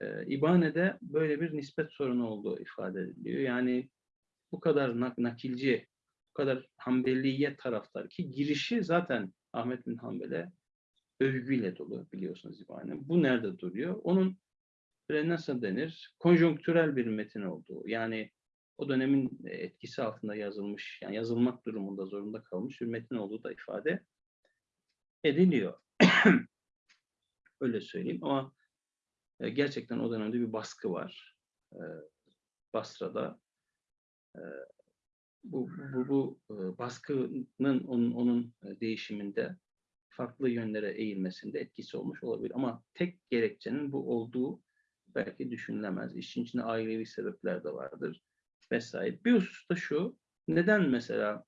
e, İbane'de böyle bir nispet sorunu olduğu ifade ediliyor. Yani bu kadar nak nakilci, bu kadar Hanbeliye taraftar ki girişi zaten Ahmet bin Hanbel'e övgüyle dolu biliyorsunuz İbane. Bu nerede duruyor? Onun nasıl denir? Konjonktürel bir metin olduğu. Yani o dönemin etkisi altında yazılmış, yani yazılmak durumunda zorunda kalmış bir metin olduğu da ifade ediliyor. Öyle söyleyeyim ama e, gerçekten o dönemde bir baskı var. E, Basra'da. Bu, bu, bu e, baskının onun, onun e, değişiminde farklı yönlere eğilmesinde etkisi olmuş olabilir. Ama tek gerekçenin bu olduğu belki düşünülemez. İşin içinde ailevi sebepler de vardır vesaire. Bir husus da şu, neden mesela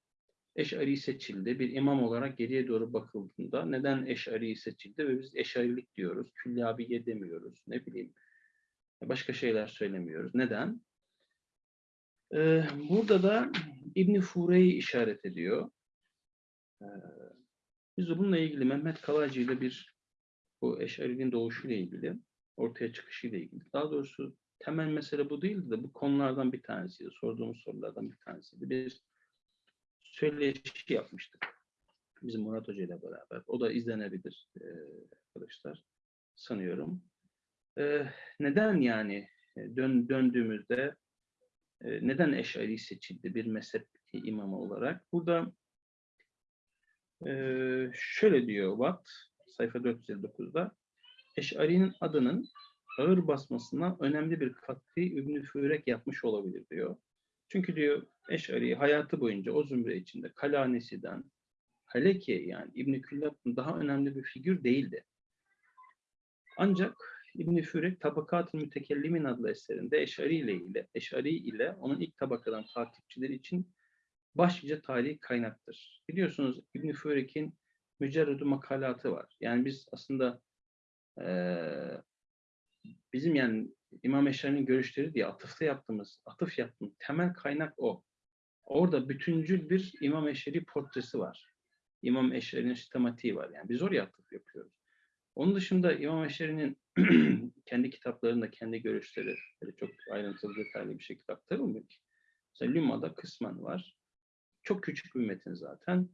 Eş'ari seçildi? Bir imam olarak geriye doğru bakıldığında neden Eş'ari seçildi ve biz Eş'arilik diyoruz, Küllabiye demiyoruz, ne bileyim başka şeyler söylemiyoruz. Neden? Ee, burada da İbni Fure'yi işaret ediyor. Ee, biz de bununla ilgili Mehmet Kalaycı ile bir bu Eş'ari'nin doğuşuyla ilgili, ortaya çıkışıyla ilgili. Daha doğrusu temel mesele bu değildi de bu konulardan bir tanesiydi. Sorduğumuz sorulardan bir tanesiydi. Biz söyleşi yapmıştık. Bizim Murat Hoca ile beraber. O da izlenebilir e, arkadaşlar sanıyorum. E, neden yani dön, döndüğümüzde neden Eş'ari seçildi bir mezhep imamı olarak? Burada şöyle diyor Watt sayfa 459'da Eş'ari'nin adının ağır basmasına önemli bir katkı İbn-i Fürek yapmış olabilir diyor. Çünkü diyor Eş'ari hayatı boyunca o zümre içinde Kalanesi'den Haleki yani İbn-i daha önemli bir figür değildi. Ancak İbn-i Fürek Tabakat-ı Mütekellimin adlı eserinde Eş'ari ile, ile, Eş'ari ile onun ilk tabakadan takipçileri için başlıca tarihi kaynaktır. Biliyorsunuz İbn-i Fürek'in mücerredu makalatı var. Yani biz aslında ee, bizim yani İmam Eşari'nin görüşleri diye atıfta yaptığımız, atıf yaptığımız temel kaynak o. Orada bütüncül bir İmam Eşari portresi var. İmam Eşari'nin sistematiği var. Yani biz oraya atıf yapıyoruz. Onun dışında İmam Eşari'nin kendi kitaplarında kendi görüşleri böyle çok ayrıntılı detaylı bir şekilde aktarılmıyor. Mesela Lüma'da kısmen var. Çok küçük bir metin zaten.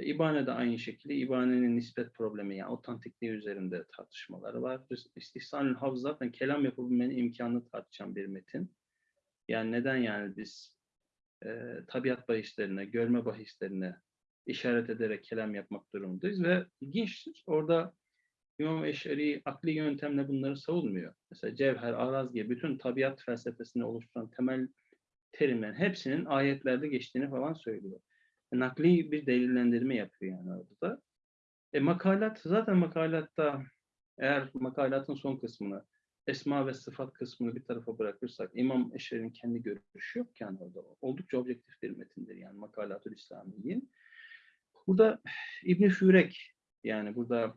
İbane de aynı şekilde İbane'nin nispet problemi yani otantikliği üzerinde tartışmaları var. İstihsanül Havz zaten kelam yapabilmenin imkanını tartışan bir metin. Yani neden yani biz e, tabiat bahislerine, görme bahislerine işaret ederek kelam yapmak durumundayız ve ilginçtir. Orada İmam Eşari akli yöntemle bunları savunmuyor. Mesela Cevher, Araz gibi bütün tabiat felsefesini oluşturan temel terimlerin hepsinin ayetlerde geçtiğini falan söylüyor nakli bir delillendirme yapıyor yani orada da. E, makalat, zaten makalatta eğer makalatın son kısmını, esma ve sıfat kısmını bir tarafa bırakırsak, İmam Eşer'in kendi görüşü yok yani orada. Oldukça objektif bir metindir yani Makalatul İslamiyin. Burada İbn Fürek yani burada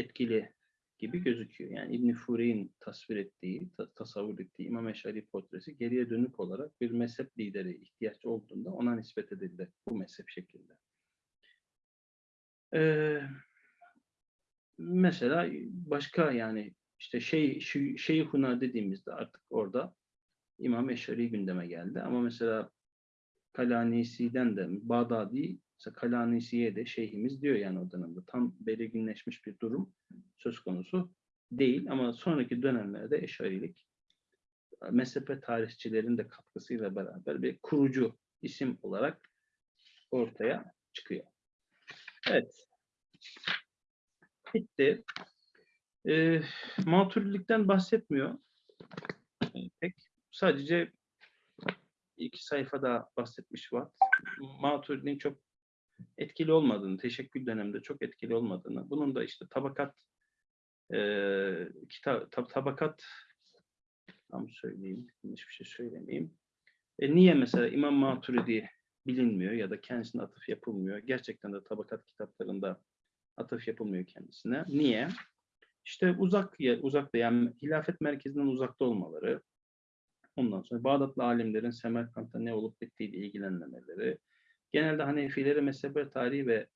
etkili gibi gözüküyor. Yani İbn Fure'in tasvir ettiği, ta tasavvur ettiği İmam Eşari portresi geriye dönük olarak bir mezhep lideri ihtiyaç olduğunda ona nispet edildi bu mezhep şeklinde. Ee, mesela başka yani işte şey Şeyhuna dediğimizde artık orada İmam Eşari gündeme geldi. Ama mesela Kalanisi'den de Bağdadi mesela Kalanisi'ye de şeyhimiz diyor yani o dönemde. Tam belirginleşmiş bir durum söz konusu değil ama sonraki dönemlerde eşarilik mezhep tarihçilerin de katkısıyla beraber bir kurucu isim olarak ortaya çıkıyor. Evet. Bitti. E, maturilikten bahsetmiyor. Pek. Sadece iki sayfada bahsetmiş var. Maturidi'nin çok etkili olmadığını, teşekkül döneminde çok etkili olmadığını, bunun da işte tabakat e, kita, tab, tabakat tam söyleyeyim, hiçbir şey söylemeyeyim. E, niye mesela İmam Maturidi bilinmiyor ya da kendisine atıf yapılmıyor? Gerçekten de tabakat kitaplarında atıf yapılmıyor kendisine. Niye? İşte uzak uzakta yani hilafet merkezinden uzakta olmaları, ondan sonra Bağdatlı alimlerin Semerkant'ta ne olup bittiğiyle ilgilenmemeleri, genelde Hanefileri mezhebe tarihi ve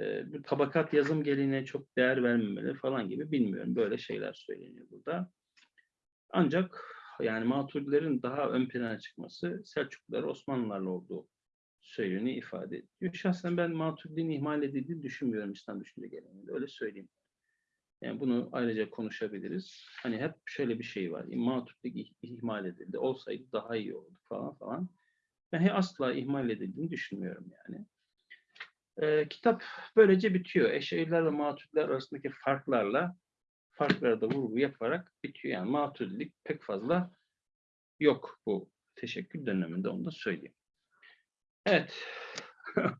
e, bir tabakat yazım geleneğine çok değer vermemeleri falan gibi bilmiyorum. Böyle şeyler söyleniyor burada. Ancak yani Maturidilerin daha ön plana çıkması Selçuklular Osmanlılarla olduğu söylediğini ifade ediyor. Şahsen ben Maturidi'nin ihmal edildiğini düşünmüyorum İslam düşünce geleneğinde. Öyle söyleyeyim. Yani bunu ayrıca konuşabiliriz. Hani hep şöyle bir şey var. Maturidi ih- ihmal edildi. Olsaydı daha iyi oldu falan falan. Ben asla ihmal edildiğini düşünmüyorum yani. Ee, kitap böylece bitiyor. Eşeğiler ve maturidiler arasındaki farklarla farklara da vurgu yaparak bitiyor. Yani maturidilik pek fazla yok bu teşekkür döneminde onu da söyleyeyim. Evet.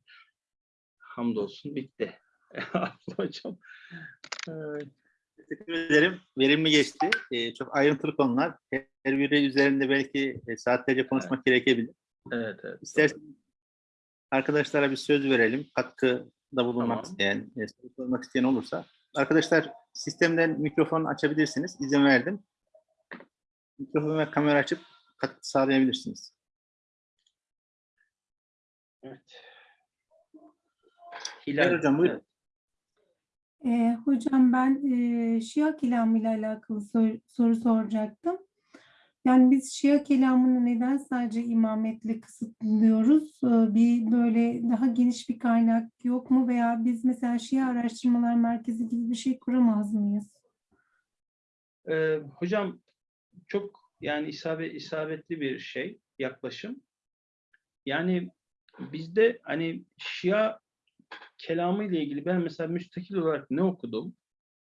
Hamdolsun bitti. Hocam. Ee, Teşekkür ederim. Verimli geçti. Ee, çok ayrıntılı konular. Her biri üzerinde belki e, saatlerce konuşmak gerekebilir. Evet, evet. İsterseniz arkadaşlara bir söz verelim. Katkıda bulunmak Tamam. isteyen, e, soru sormak isteyen olursa. Arkadaşlar sistemden mikrofon açabilirsiniz. İzin verdim. Mikrofon ve kamera açıp katkı sağlayabilirsiniz. Evet. Hilal hocam, buyurun. evet. Ee, hocam ben e, Şia kelamı ile alakalı sor- soru soracaktım. Yani biz Şia kelamını neden sadece imametle kısıtlıyoruz? Ee, bir böyle daha geniş bir kaynak yok mu? Veya biz mesela Şia Araştırmalar Merkezi gibi bir şey kuramaz mıyız? Ee, hocam çok yani isabet, isabetli bir şey, yaklaşım. Yani bizde hani Şia kelamı ile ilgili ben mesela müstakil olarak ne okudum?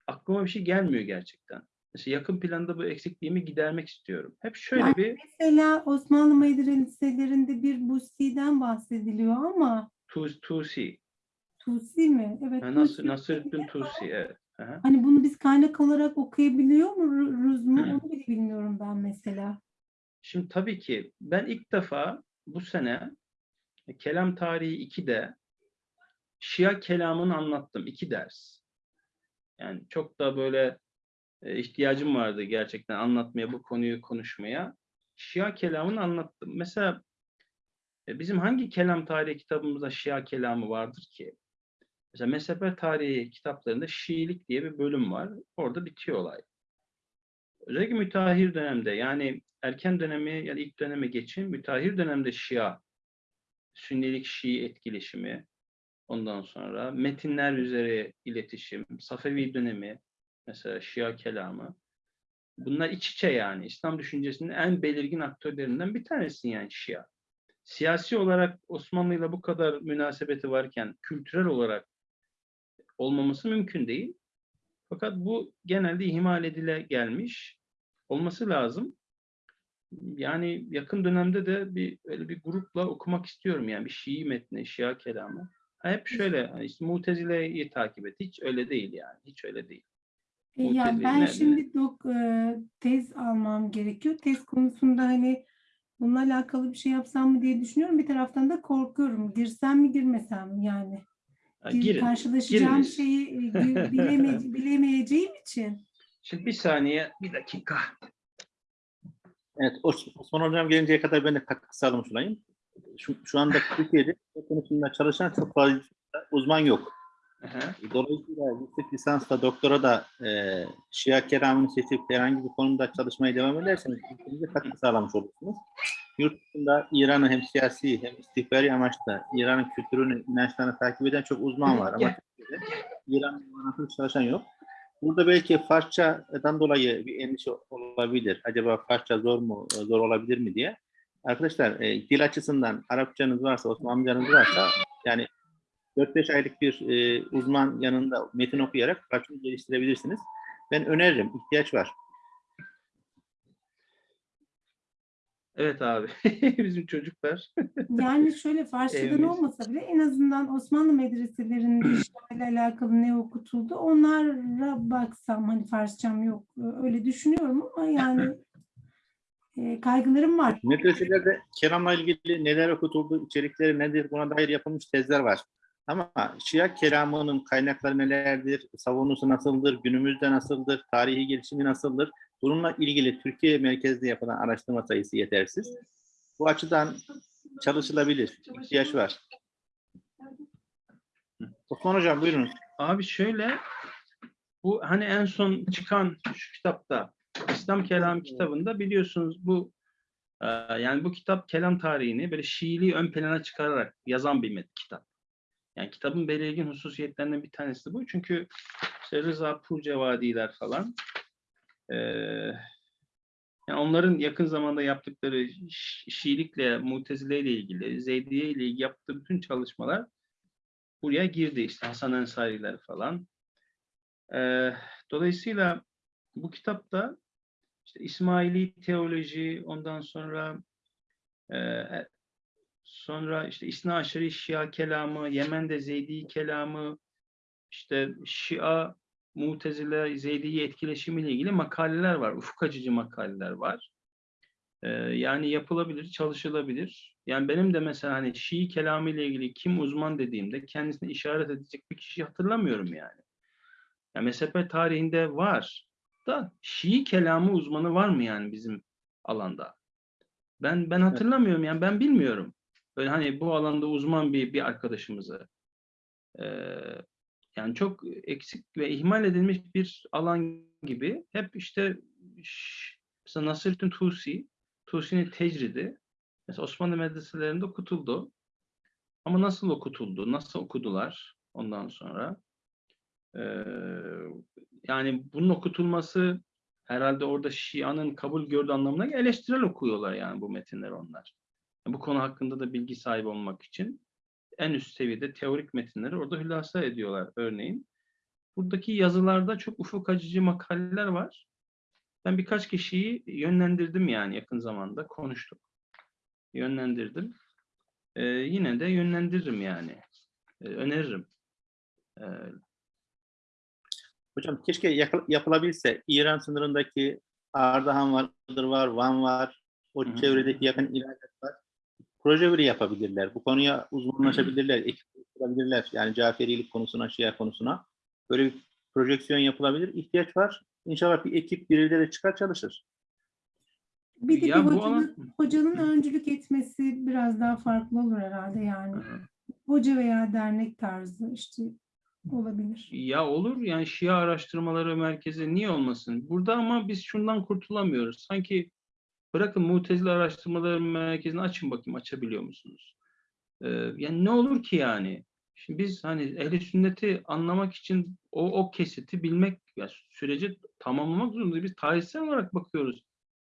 Aklıma bir şey gelmiyor gerçekten. Mesela yakın planda bu eksikliğimi gidermek istiyorum. Hep şöyle Yani bir Mesela Osmanlı medreselerinde bir Busi'den bahsediliyor ama tu- Tusi, Tusi mi? Evet. ha, Nasır, Tusi. Nasırüddin Tusi, evet. Aha. Hani bunu biz kaynak olarak okuyabiliyor muyuz mu? Onu bile bilmiyorum ben mesela. Şimdi tabii ki ben ilk defa bu sene Kelam Tarihi 2'de Şia kelamını anlattım. iki ders. Yani çok da böyle e, ihtiyacım vardı gerçekten anlatmaya, bu konuyu konuşmaya. Şia kelamını anlattım. Mesela e, bizim hangi kelam tarihi kitabımızda Şia kelamı vardır ki? Mesela mezhepler tarihi kitaplarında Şiilik diye bir bölüm var. Orada bitiyor olay. Özellikle müteahhir dönemde yani erken dönemi ya da ilk döneme geçin müteahhir dönemde Şia, Sünnilik Şii etkileşimi, ondan sonra metinler üzere iletişim, Safevi dönemi, mesela Şia kelamı. Bunlar iç içe yani. İslam düşüncesinin en belirgin aktörlerinden bir tanesi yani Şia. Siyasi olarak Osmanlı ile bu kadar münasebeti varken kültürel olarak olmaması mümkün değil. Fakat bu genelde ihmal edile gelmiş olması lazım. Yani yakın dönemde de bir öyle bir grupla okumak istiyorum yani bir Şii metni, Şia kelamı. Hep şöyle hani işte Mutezile'yi takip et. Hiç öyle değil yani. Hiç öyle değil. E, Ya Mutezile'yi ben nerede? şimdi dok e, tez almam gerekiyor. Tez konusunda hani bununla alakalı bir şey yapsam mı diye düşünüyorum. Bir taraftan da korkuyorum. Girsem mi girmesem mi yani? Gir- girin. karşılaşacağım giriniz. şeyi e, bileme- bilemeyeceğim için. Şimdi bir saniye, bir dakika. Evet, Os- Osman Hocam gelinceye kadar ben de katkı sağlamış olayım. Şu, şu anda Türkiye'de bu konusunda çalışan çok fazla uzman yok. Aha. Dolayısıyla yüksek lisansla doktora da e, Şia keramını seçip herhangi bir konuda çalışmaya devam ederseniz ülkenize katkı sağlamış olursunuz. Yurt dışında İran'ı hem siyasi hem istihbari amaçla İran'ın kültürünü, inançlarını takip eden çok uzman var ama alakalı çalışan yok. Burada belki Farsçadan dolayı bir endişe olabilir. Acaba Farsça zor mu, zor olabilir mi diye. Arkadaşlar e, dil açısından Arapçanız varsa, Osmanlıcanız varsa yani 4-5 aylık bir e, uzman yanında metin okuyarak Farsçayı geliştirebilirsiniz. Ben öneririm, ihtiyaç var. Evet abi. Bizim çocuklar. Yani şöyle Farsçadan olmasa bile en azından Osmanlı medreselerinde işlerle alakalı ne okutuldu onlara baksam hani Farsçam yok öyle düşünüyorum ama yani e, kaygılarım var. Medreselerde kelamla ilgili neler okutuldu, içerikleri nedir buna dair yapılmış tezler var. Ama Şia kelamının kaynakları nelerdir, savunusu nasıldır, günümüzde nasıldır, tarihi gelişimi nasıldır? Bununla ilgili Türkiye merkezli yapılan araştırma sayısı yetersiz. Bu açıdan çalışılabilir, ihtiyaç var. Osman Hocam buyurun. Abi şöyle bu hani en son çıkan şu kitapta İslam Kelamı kitabında biliyorsunuz bu Ee, yani bu kitap kelam tarihini böyle Şiiliği ön plana çıkararak yazan bir kitap. Yani kitabın belirgin hususiyetlerinden bir tanesi bu. Çünkü işte Rıza Purcevadiler falan ee, yani onların yakın zamanda yaptıkları Şi- Şiilikle, Mutezile ile ilgili, Zeydiye ile ilgili yaptığı bütün çalışmalar buraya girdi. İşte Hasan Ensariler falan. Ee, dolayısıyla bu kitapta işte İsmaili teoloji, ondan sonra e, sonra işte İsna Aşırı Şia kelamı, Yemen'de Zeydi kelamı, işte Şia, Mutezile, Zeydi etkileşimiyle ilgili makaleler var. Ufuk açıcı makaleler var. Ee, yani yapılabilir, çalışılabilir. Yani benim de mesela hani Şii kelamı ile ilgili kim uzman dediğimde kendisine işaret edecek bir kişi hatırlamıyorum yani. Yani mezhep tarihinde var da Şii kelamı uzmanı var mı yani bizim alanda? Ben ben hatırlamıyorum yani ben bilmiyorum. Böyle hani bu alanda uzman bir bir arkadaşımızı. Ee, yani çok eksik ve ihmal edilmiş bir alan gibi. Hep işte mesela Nasrettin Tusi, Tusi'nin tecridi. Mesela Osmanlı medreselerinde okutuldu. Ama nasıl okutuldu, nasıl okudular ondan sonra? Ee, yani bunun okutulması herhalde orada Şia'nın kabul gördüğü anlamına eleştirel okuyorlar yani bu metinleri onlar. Bu konu hakkında da bilgi sahibi olmak için en üst seviyede teorik metinleri orada hülasa ediyorlar örneğin. Buradaki yazılarda çok ufuk açıcı makaleler var. Ben birkaç kişiyi yönlendirdim yani yakın zamanda konuştuk. Yönlendirdim. Ee, yine de yönlendiririm yani. Ee, öneririm. Ee, Hocam keşke yapılabilse İran sınırındaki Ardahan vardır var, Van var, o Hı. çevredeki yakın ilerler Proje bile yapabilirler. Bu konuya uzmanlaşabilirler, ekip kurabilirler. Yani Caferilik konusuna, Şia konusuna. Böyle bir projeksiyon yapılabilir. İhtiyaç var. İnşallah bir ekip birileri çıkar çalışır. Bir de Ya bir bu hocanın, alan- hocanın öncülük etmesi biraz daha farklı olur herhalde yani. Hoca veya dernek tarzı işte olabilir. Ya olur yani Şia Araştırmaları Merkezi niye olmasın? Burada ama biz şundan kurtulamıyoruz. Sanki bırakın Mutezile Araştırmaları Merkezi'ni açın bakayım açabiliyor musunuz? Ee, yani ne olur ki yani? Şimdi biz hani ehli sünneti anlamak için o, o kesiti bilmek ya süreci tamamlamak zorundayız. Biz tarihsel olarak bakıyoruz.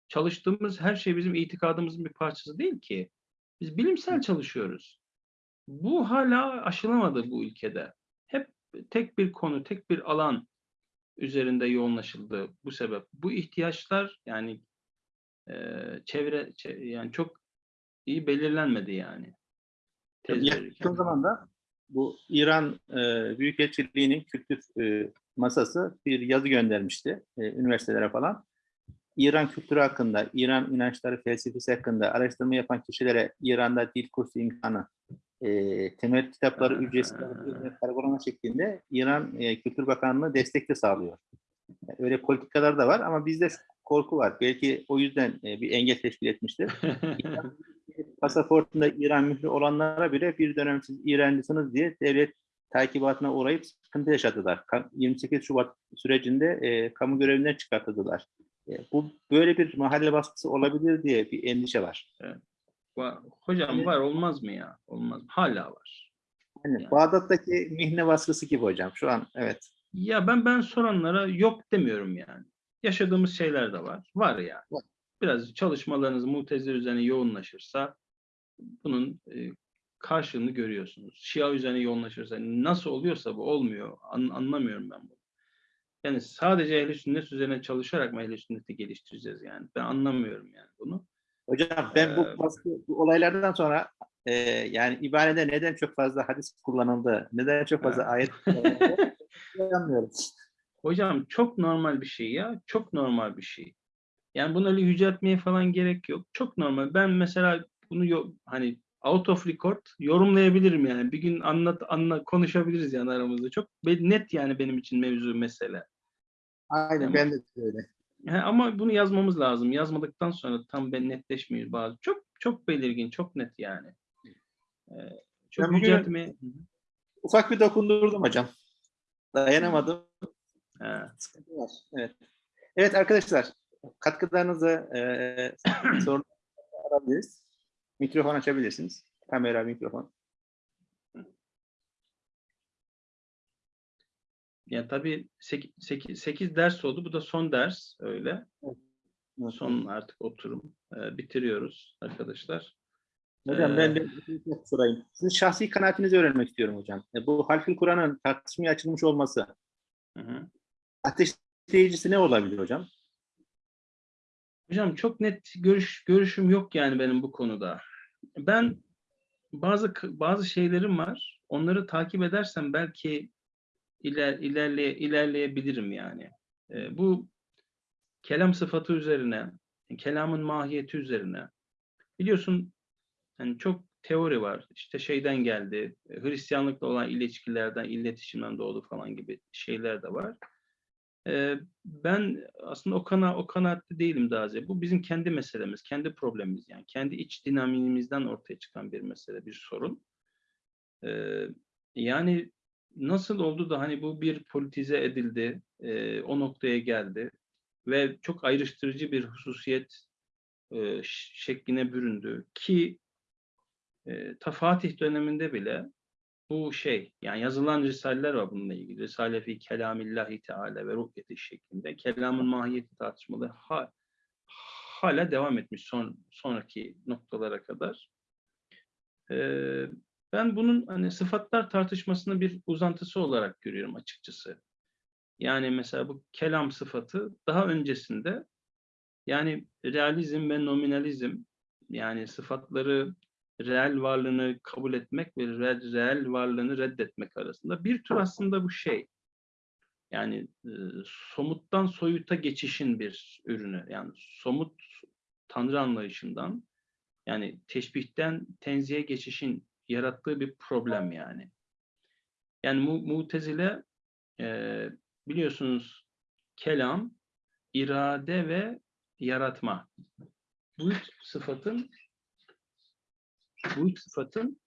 Çalıştığımız her şey bizim itikadımızın bir parçası değil ki. Biz bilimsel çalışıyoruz. Bu hala aşılamadı bu ülkede. Hep tek bir konu, tek bir alan üzerinde yoğunlaşıldı bu sebep. Bu ihtiyaçlar yani çevre çe- yani çok iyi belirlenmedi yani. Yakın zamanda bu İran e, Büyükelçiliği'nin kültür e, masası bir yazı göndermişti e, üniversitelere falan. İran kültürü hakkında, İran inançları felsefesi hakkında araştırma yapan kişilere İran'da dil kursu imkanı, e, temel kitapları ücretsiz kargolama şeklinde İran e, Kültür Bakanlığı destek de sağlıyor. Yani öyle politikalar da var ama bizde korku var. Belki o yüzden e, bir engel teşkil etmiştir. pasaportunda İran mührü olanlara bile bir dönem siz İrancısınız diye devlet takibatına uğrayıp sıkıntı yaşadılar. Ka- 28 Şubat sürecinde e, kamu görevinden çıkartıldılar. E, bu böyle bir mahalle baskısı olabilir diye bir endişe var. Va- Hocam Evet. var olmaz mı ya? Olmaz. Hala var. Yani Yani. Bağdat'taki mihne baskısı gibi hocam şu an evet. Ya ben ben soranlara yok demiyorum yani. Yaşadığımız şeyler de var. Var yani. Var. Biraz çalışmalarınız mutezile üzerine yoğunlaşırsa bunun e, karşılığını görüyorsunuz. Şia üzerine yoğunlaşırsa nasıl oluyorsa bu olmuyor. An- anlamıyorum ben bunu. Yani sadece ehli sünnet üzerine çalışarak mı ehli sünneti geliştireceğiz yani? Ben anlamıyorum yani bunu. Hocam ben bu Ee, baskı bu olaylardan sonra e, yani ibarede neden çok fazla hadis kullanıldı, neden çok fazla ayet kullanıldı anlamıyorum. Hocam çok normal bir şey ya. Çok normal bir şey. Yani bunu öyle yüceltmeye falan gerek yok. Çok normal. Ben mesela bunu hani out of record yorumlayabilirim yani. Bir gün anlat anla konuşabiliriz yani aramızda. Çok net yani benim için mevzu mesele. Aynen Ama- ben de öyle. He, ama bunu yazmamız lazım. Yazmadıktan sonra tam ben netleşmiyor bazı. Çok çok belirgin, çok net yani. Ee, çok Ben yüceltmeye... Ufak bir dokundurdum hocam. Dayanamadım. Evet. Evet arkadaşlar katkılarınızı e, sorun alabiliriz. Mikrofon açabilirsiniz. Kamera, mikrofon. Yani tabii 8, 8, ders oldu. Bu da son ders öyle. Son artık oturum. Ee, bitiriyoruz arkadaşlar. Hocam Ee, ben de bir şey sorayım. Sizin şahsi kanaatinizi öğrenmek istiyorum hocam. E, Bu Halkül Kur'an'ın tartışmaya açılmış olması Hı hı. Ateşleyicisi ne olabilir hocam? Hocam çok net görüş görüşüm yok yani benim bu konuda. Ben bazı bazı şeylerim var. Onları takip edersem belki iler, ilerleye, ilerleyebilirim yani. Ee, bu kelam sıfatı üzerine, kelamın mahiyeti üzerine. Biliyorsun yani çok teori var. İşte şeyden geldi, Hristiyanlıkla olan ilişkilerden, iletişimden doğdu falan gibi şeyler de var. Ben aslında o kana o kanaatte değilim daha ziyade. Bu bizim kendi meselemiz, kendi problemimiz yani. Kendi iç dinamimizden ortaya çıkan bir mesele, bir sorun. Yani nasıl oldu da hani bu bir politize edildi, o noktaya geldi ve çok ayrıştırıcı bir hususiyet şekline büründü ki e, ta döneminde bile bu şey yani yazılan risaleler var bununla ilgili. Risale fi kelamillahi teala ve ruhyeti şeklinde. Kelamın mahiyeti tartışmalı ha, hala devam etmiş son sonraki noktalara kadar. Ee, ben bunun hani sıfatlar tartışmasını bir uzantısı olarak görüyorum açıkçası. Yani mesela bu kelam sıfatı daha öncesinde yani realizm ve nominalizm yani sıfatları reel varlığını kabul etmek ve re- reel varlığını reddetmek arasında bir tür aslında bu şey. Yani e, somuttan soyuta geçişin bir ürünü. Yani somut tanrı anlayışından yani teşbihten tenzihe geçişin yarattığı bir problem yani. Yani mu mutezile e, biliyorsunuz kelam, irade ve yaratma. Bu sıfatın bu sıfatın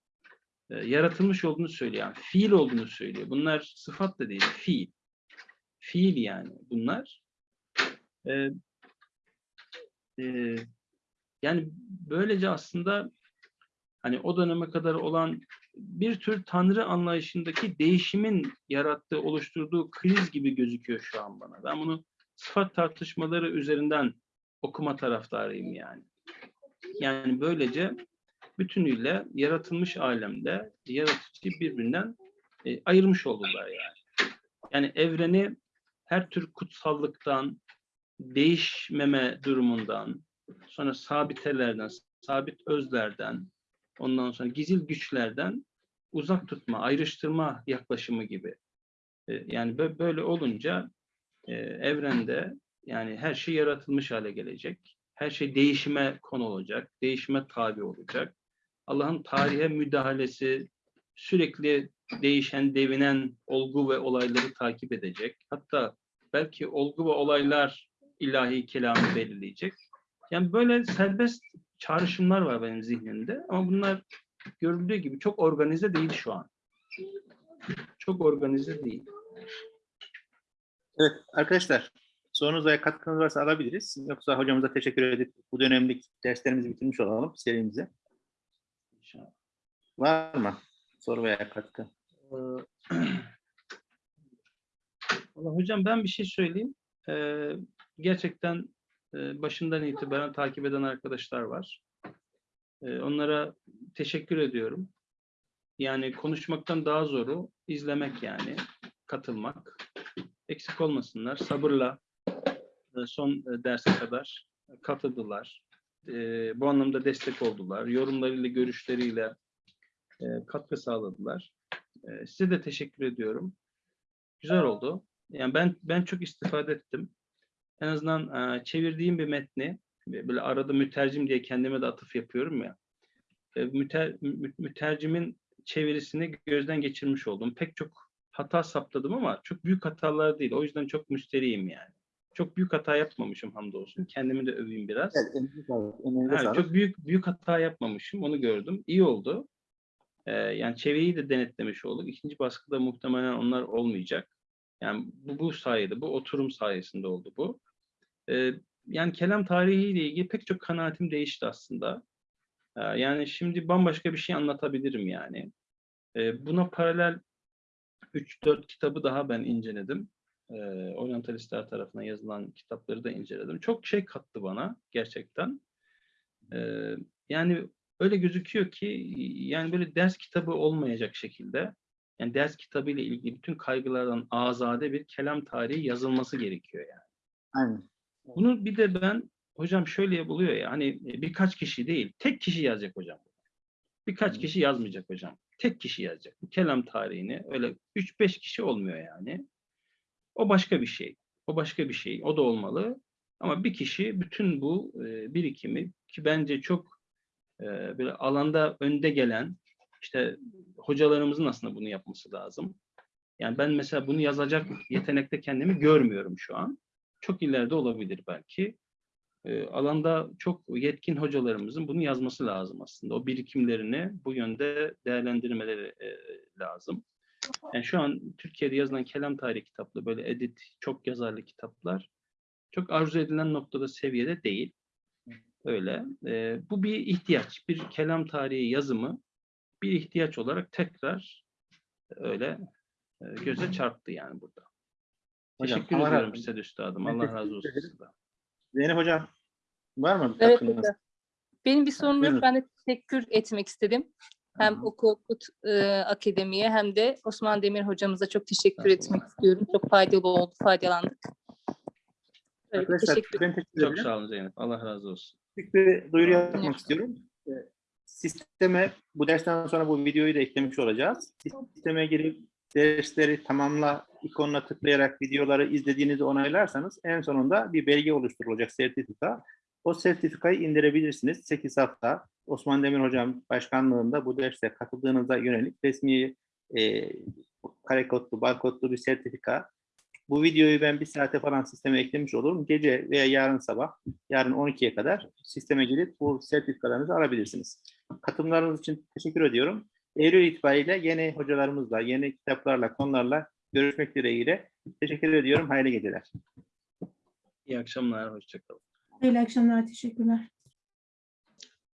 e, yaratılmış olduğunu söylüyor. Yani fiil olduğunu söylüyor. Bunlar sıfat da değil, fiil. Fiil yani bunlar. E, e, yani böylece aslında hani o döneme kadar olan bir tür tanrı anlayışındaki değişimin yarattığı, oluşturduğu kriz gibi gözüküyor şu an bana. Ben bunu sıfat tartışmaları üzerinden okuma taraftarıyım yani. Yani böylece bütünüyle yaratılmış alemde yaratıcı birbirinden e, ayırmış oldular yani. Yani evreni her tür kutsallıktan, değişmeme durumundan, sonra sabitelerden, sabit özlerden, ondan sonra gizil güçlerden uzak tutma, ayrıştırma yaklaşımı gibi. E, yani bö- böyle olunca e, evrende yani her şey yaratılmış hale gelecek. Her şey değişime konu olacak, değişime tabi olacak. Allah'ın tarihe müdahalesi sürekli değişen, devinen olgu ve olayları takip edecek. Hatta belki olgu ve olaylar ilahi kelamı belirleyecek. Yani böyle serbest çağrışımlar var benim zihnimde ama bunlar görüldüğü gibi çok organize değil şu an. Çok organize değil. Evet arkadaşlar sorunuz veya katkınız varsa alabiliriz. Yoksa hocamıza teşekkür edip bu dönemlik derslerimizi bitirmiş olalım serimize. İnşallah. Var mı soru veya katkı? Ee, Vallahi hocam ben bir şey söyleyeyim. Ee, gerçekten e, başından itibaren takip eden arkadaşlar var. Ee, onlara teşekkür ediyorum. Yani konuşmaktan daha zoru izlemek yani, katılmak. Eksik olmasınlar. Sabırla e, son e, derse kadar katıldılar. Ee, bu anlamda destek oldular. Yorumlarıyla, görüşleriyle e, katkı sağladılar. E, size de teşekkür ediyorum. Güzel oldu. Yani ben ben çok istifade ettim. En azından e, çevirdiğim bir metni ve böyle arada mütercim diye kendime de atıf yapıyorum ya. E, müter, mü- mütercimin çevirisini gözden geçirmiş oldum. Pek çok hata saptadım ama çok büyük hatalar değil. O yüzden çok müsteriyim yani. Çok büyük hata yapmamışım hamdolsun. Kendimi de öveyim biraz. Evet, Ha, sağlık. çok büyük büyük hata yapmamışım. Onu gördüm. İyi oldu. Ee, yani çevreyi de denetlemiş olduk. İkinci baskıda muhtemelen onlar olmayacak. Yani bu, bu sayede, bu oturum sayesinde oldu bu. Ee, yani kelam tarihiyle ilgili pek çok kanaatim değişti aslında. Ee, Yani şimdi bambaşka bir şey anlatabilirim yani. Ee, Buna paralel 3-4 kitabı daha ben inceledim. Ee, Oryantalistler tarafından yazılan kitapları da inceledim. Çok şey kattı bana gerçekten. Ee, Yani öyle gözüküyor ki yani böyle ders kitabı olmayacak şekilde yani ders kitabı ile ilgili bütün kaygılardan azade bir kelam tarihi yazılması gerekiyor yani. Aynen. Bunu bir de ben hocam şöyle buluyor ya hani birkaç kişi değil tek kişi yazacak hocam. Birkaç kişi yazmayacak hocam. Tek kişi yazacak. Kelam tarihini öyle 3-5 kişi olmuyor yani. O başka bir şey. O başka bir şey. O da olmalı. Ama bir kişi bütün bu e, birikimi ki bence çok e, böyle alanda önde gelen işte hocalarımızın aslında bunu yapması lazım. Yani ben mesela bunu yazacak yetenekte kendimi görmüyorum şu an. Çok ileride olabilir belki. E, alanda çok yetkin hocalarımızın bunu yazması lazım aslında. O birikimlerini bu yönde değerlendirmeleri e, lazım. Yani şu an Türkiye'de yazılan kelam tarihi kitaplı böyle edit, çok yazarlı kitaplar çok arzu edilen noktada seviyede değil. Öyle. E, bu bir ihtiyaç. Bir kelam tarihi yazımı bir ihtiyaç olarak tekrar öyle e, göze çarptı yani burada. Hocam, Teşekkür Allah ediyorum size üstadım. Allah razı olsun sizden. Zeynep Hocam var mı? Evet. Benim bir sorunum yok. Ben de teşekkür etmek istedim. Hem. Oku Okut e, Akademi'ye hem de Osman Demir hocamıza çok teşekkür etmek istiyorum. Çok faydalı oldu, faydalandık. Öyle, Arkadaşlar teşekkür ben teşekkür Çok ederim. sağ olun Zeynep. Allah razı olsun. Küçük bir duyuru yapmak istiyorum. Ee, Sisteme bu dersten sonra bu videoyu da eklemiş olacağız. Sisteme girip dersleri tamamla ikonuna tıklayarak videoları izlediğinizi onaylarsanız en sonunda bir belge oluşturulacak sertifika. O sertifikayı indirebilirsiniz. 8 hafta Osman Demir Hocam başkanlığında bu derse katıldığınıza yönelik resmi e, kare kodlu, barkodlu bir sertifika. Bu videoyu ben bir saate falan sisteme eklemiş olurum. Gece veya yarın sabah yarın 12'ye kadar sisteme girip bu sertifikalarınızı alabilirsiniz. Katılımlarınız için teşekkür ediyorum. Eylül itibariyle yeni hocalarımızla, yeni kitaplarla, konularla görüşmek dileğiyle. Teşekkür ediyorum. Hayırlı geceler. İyi akşamlar. Hoşçakalın. Hayırlı akşamlar. Teşekkürler.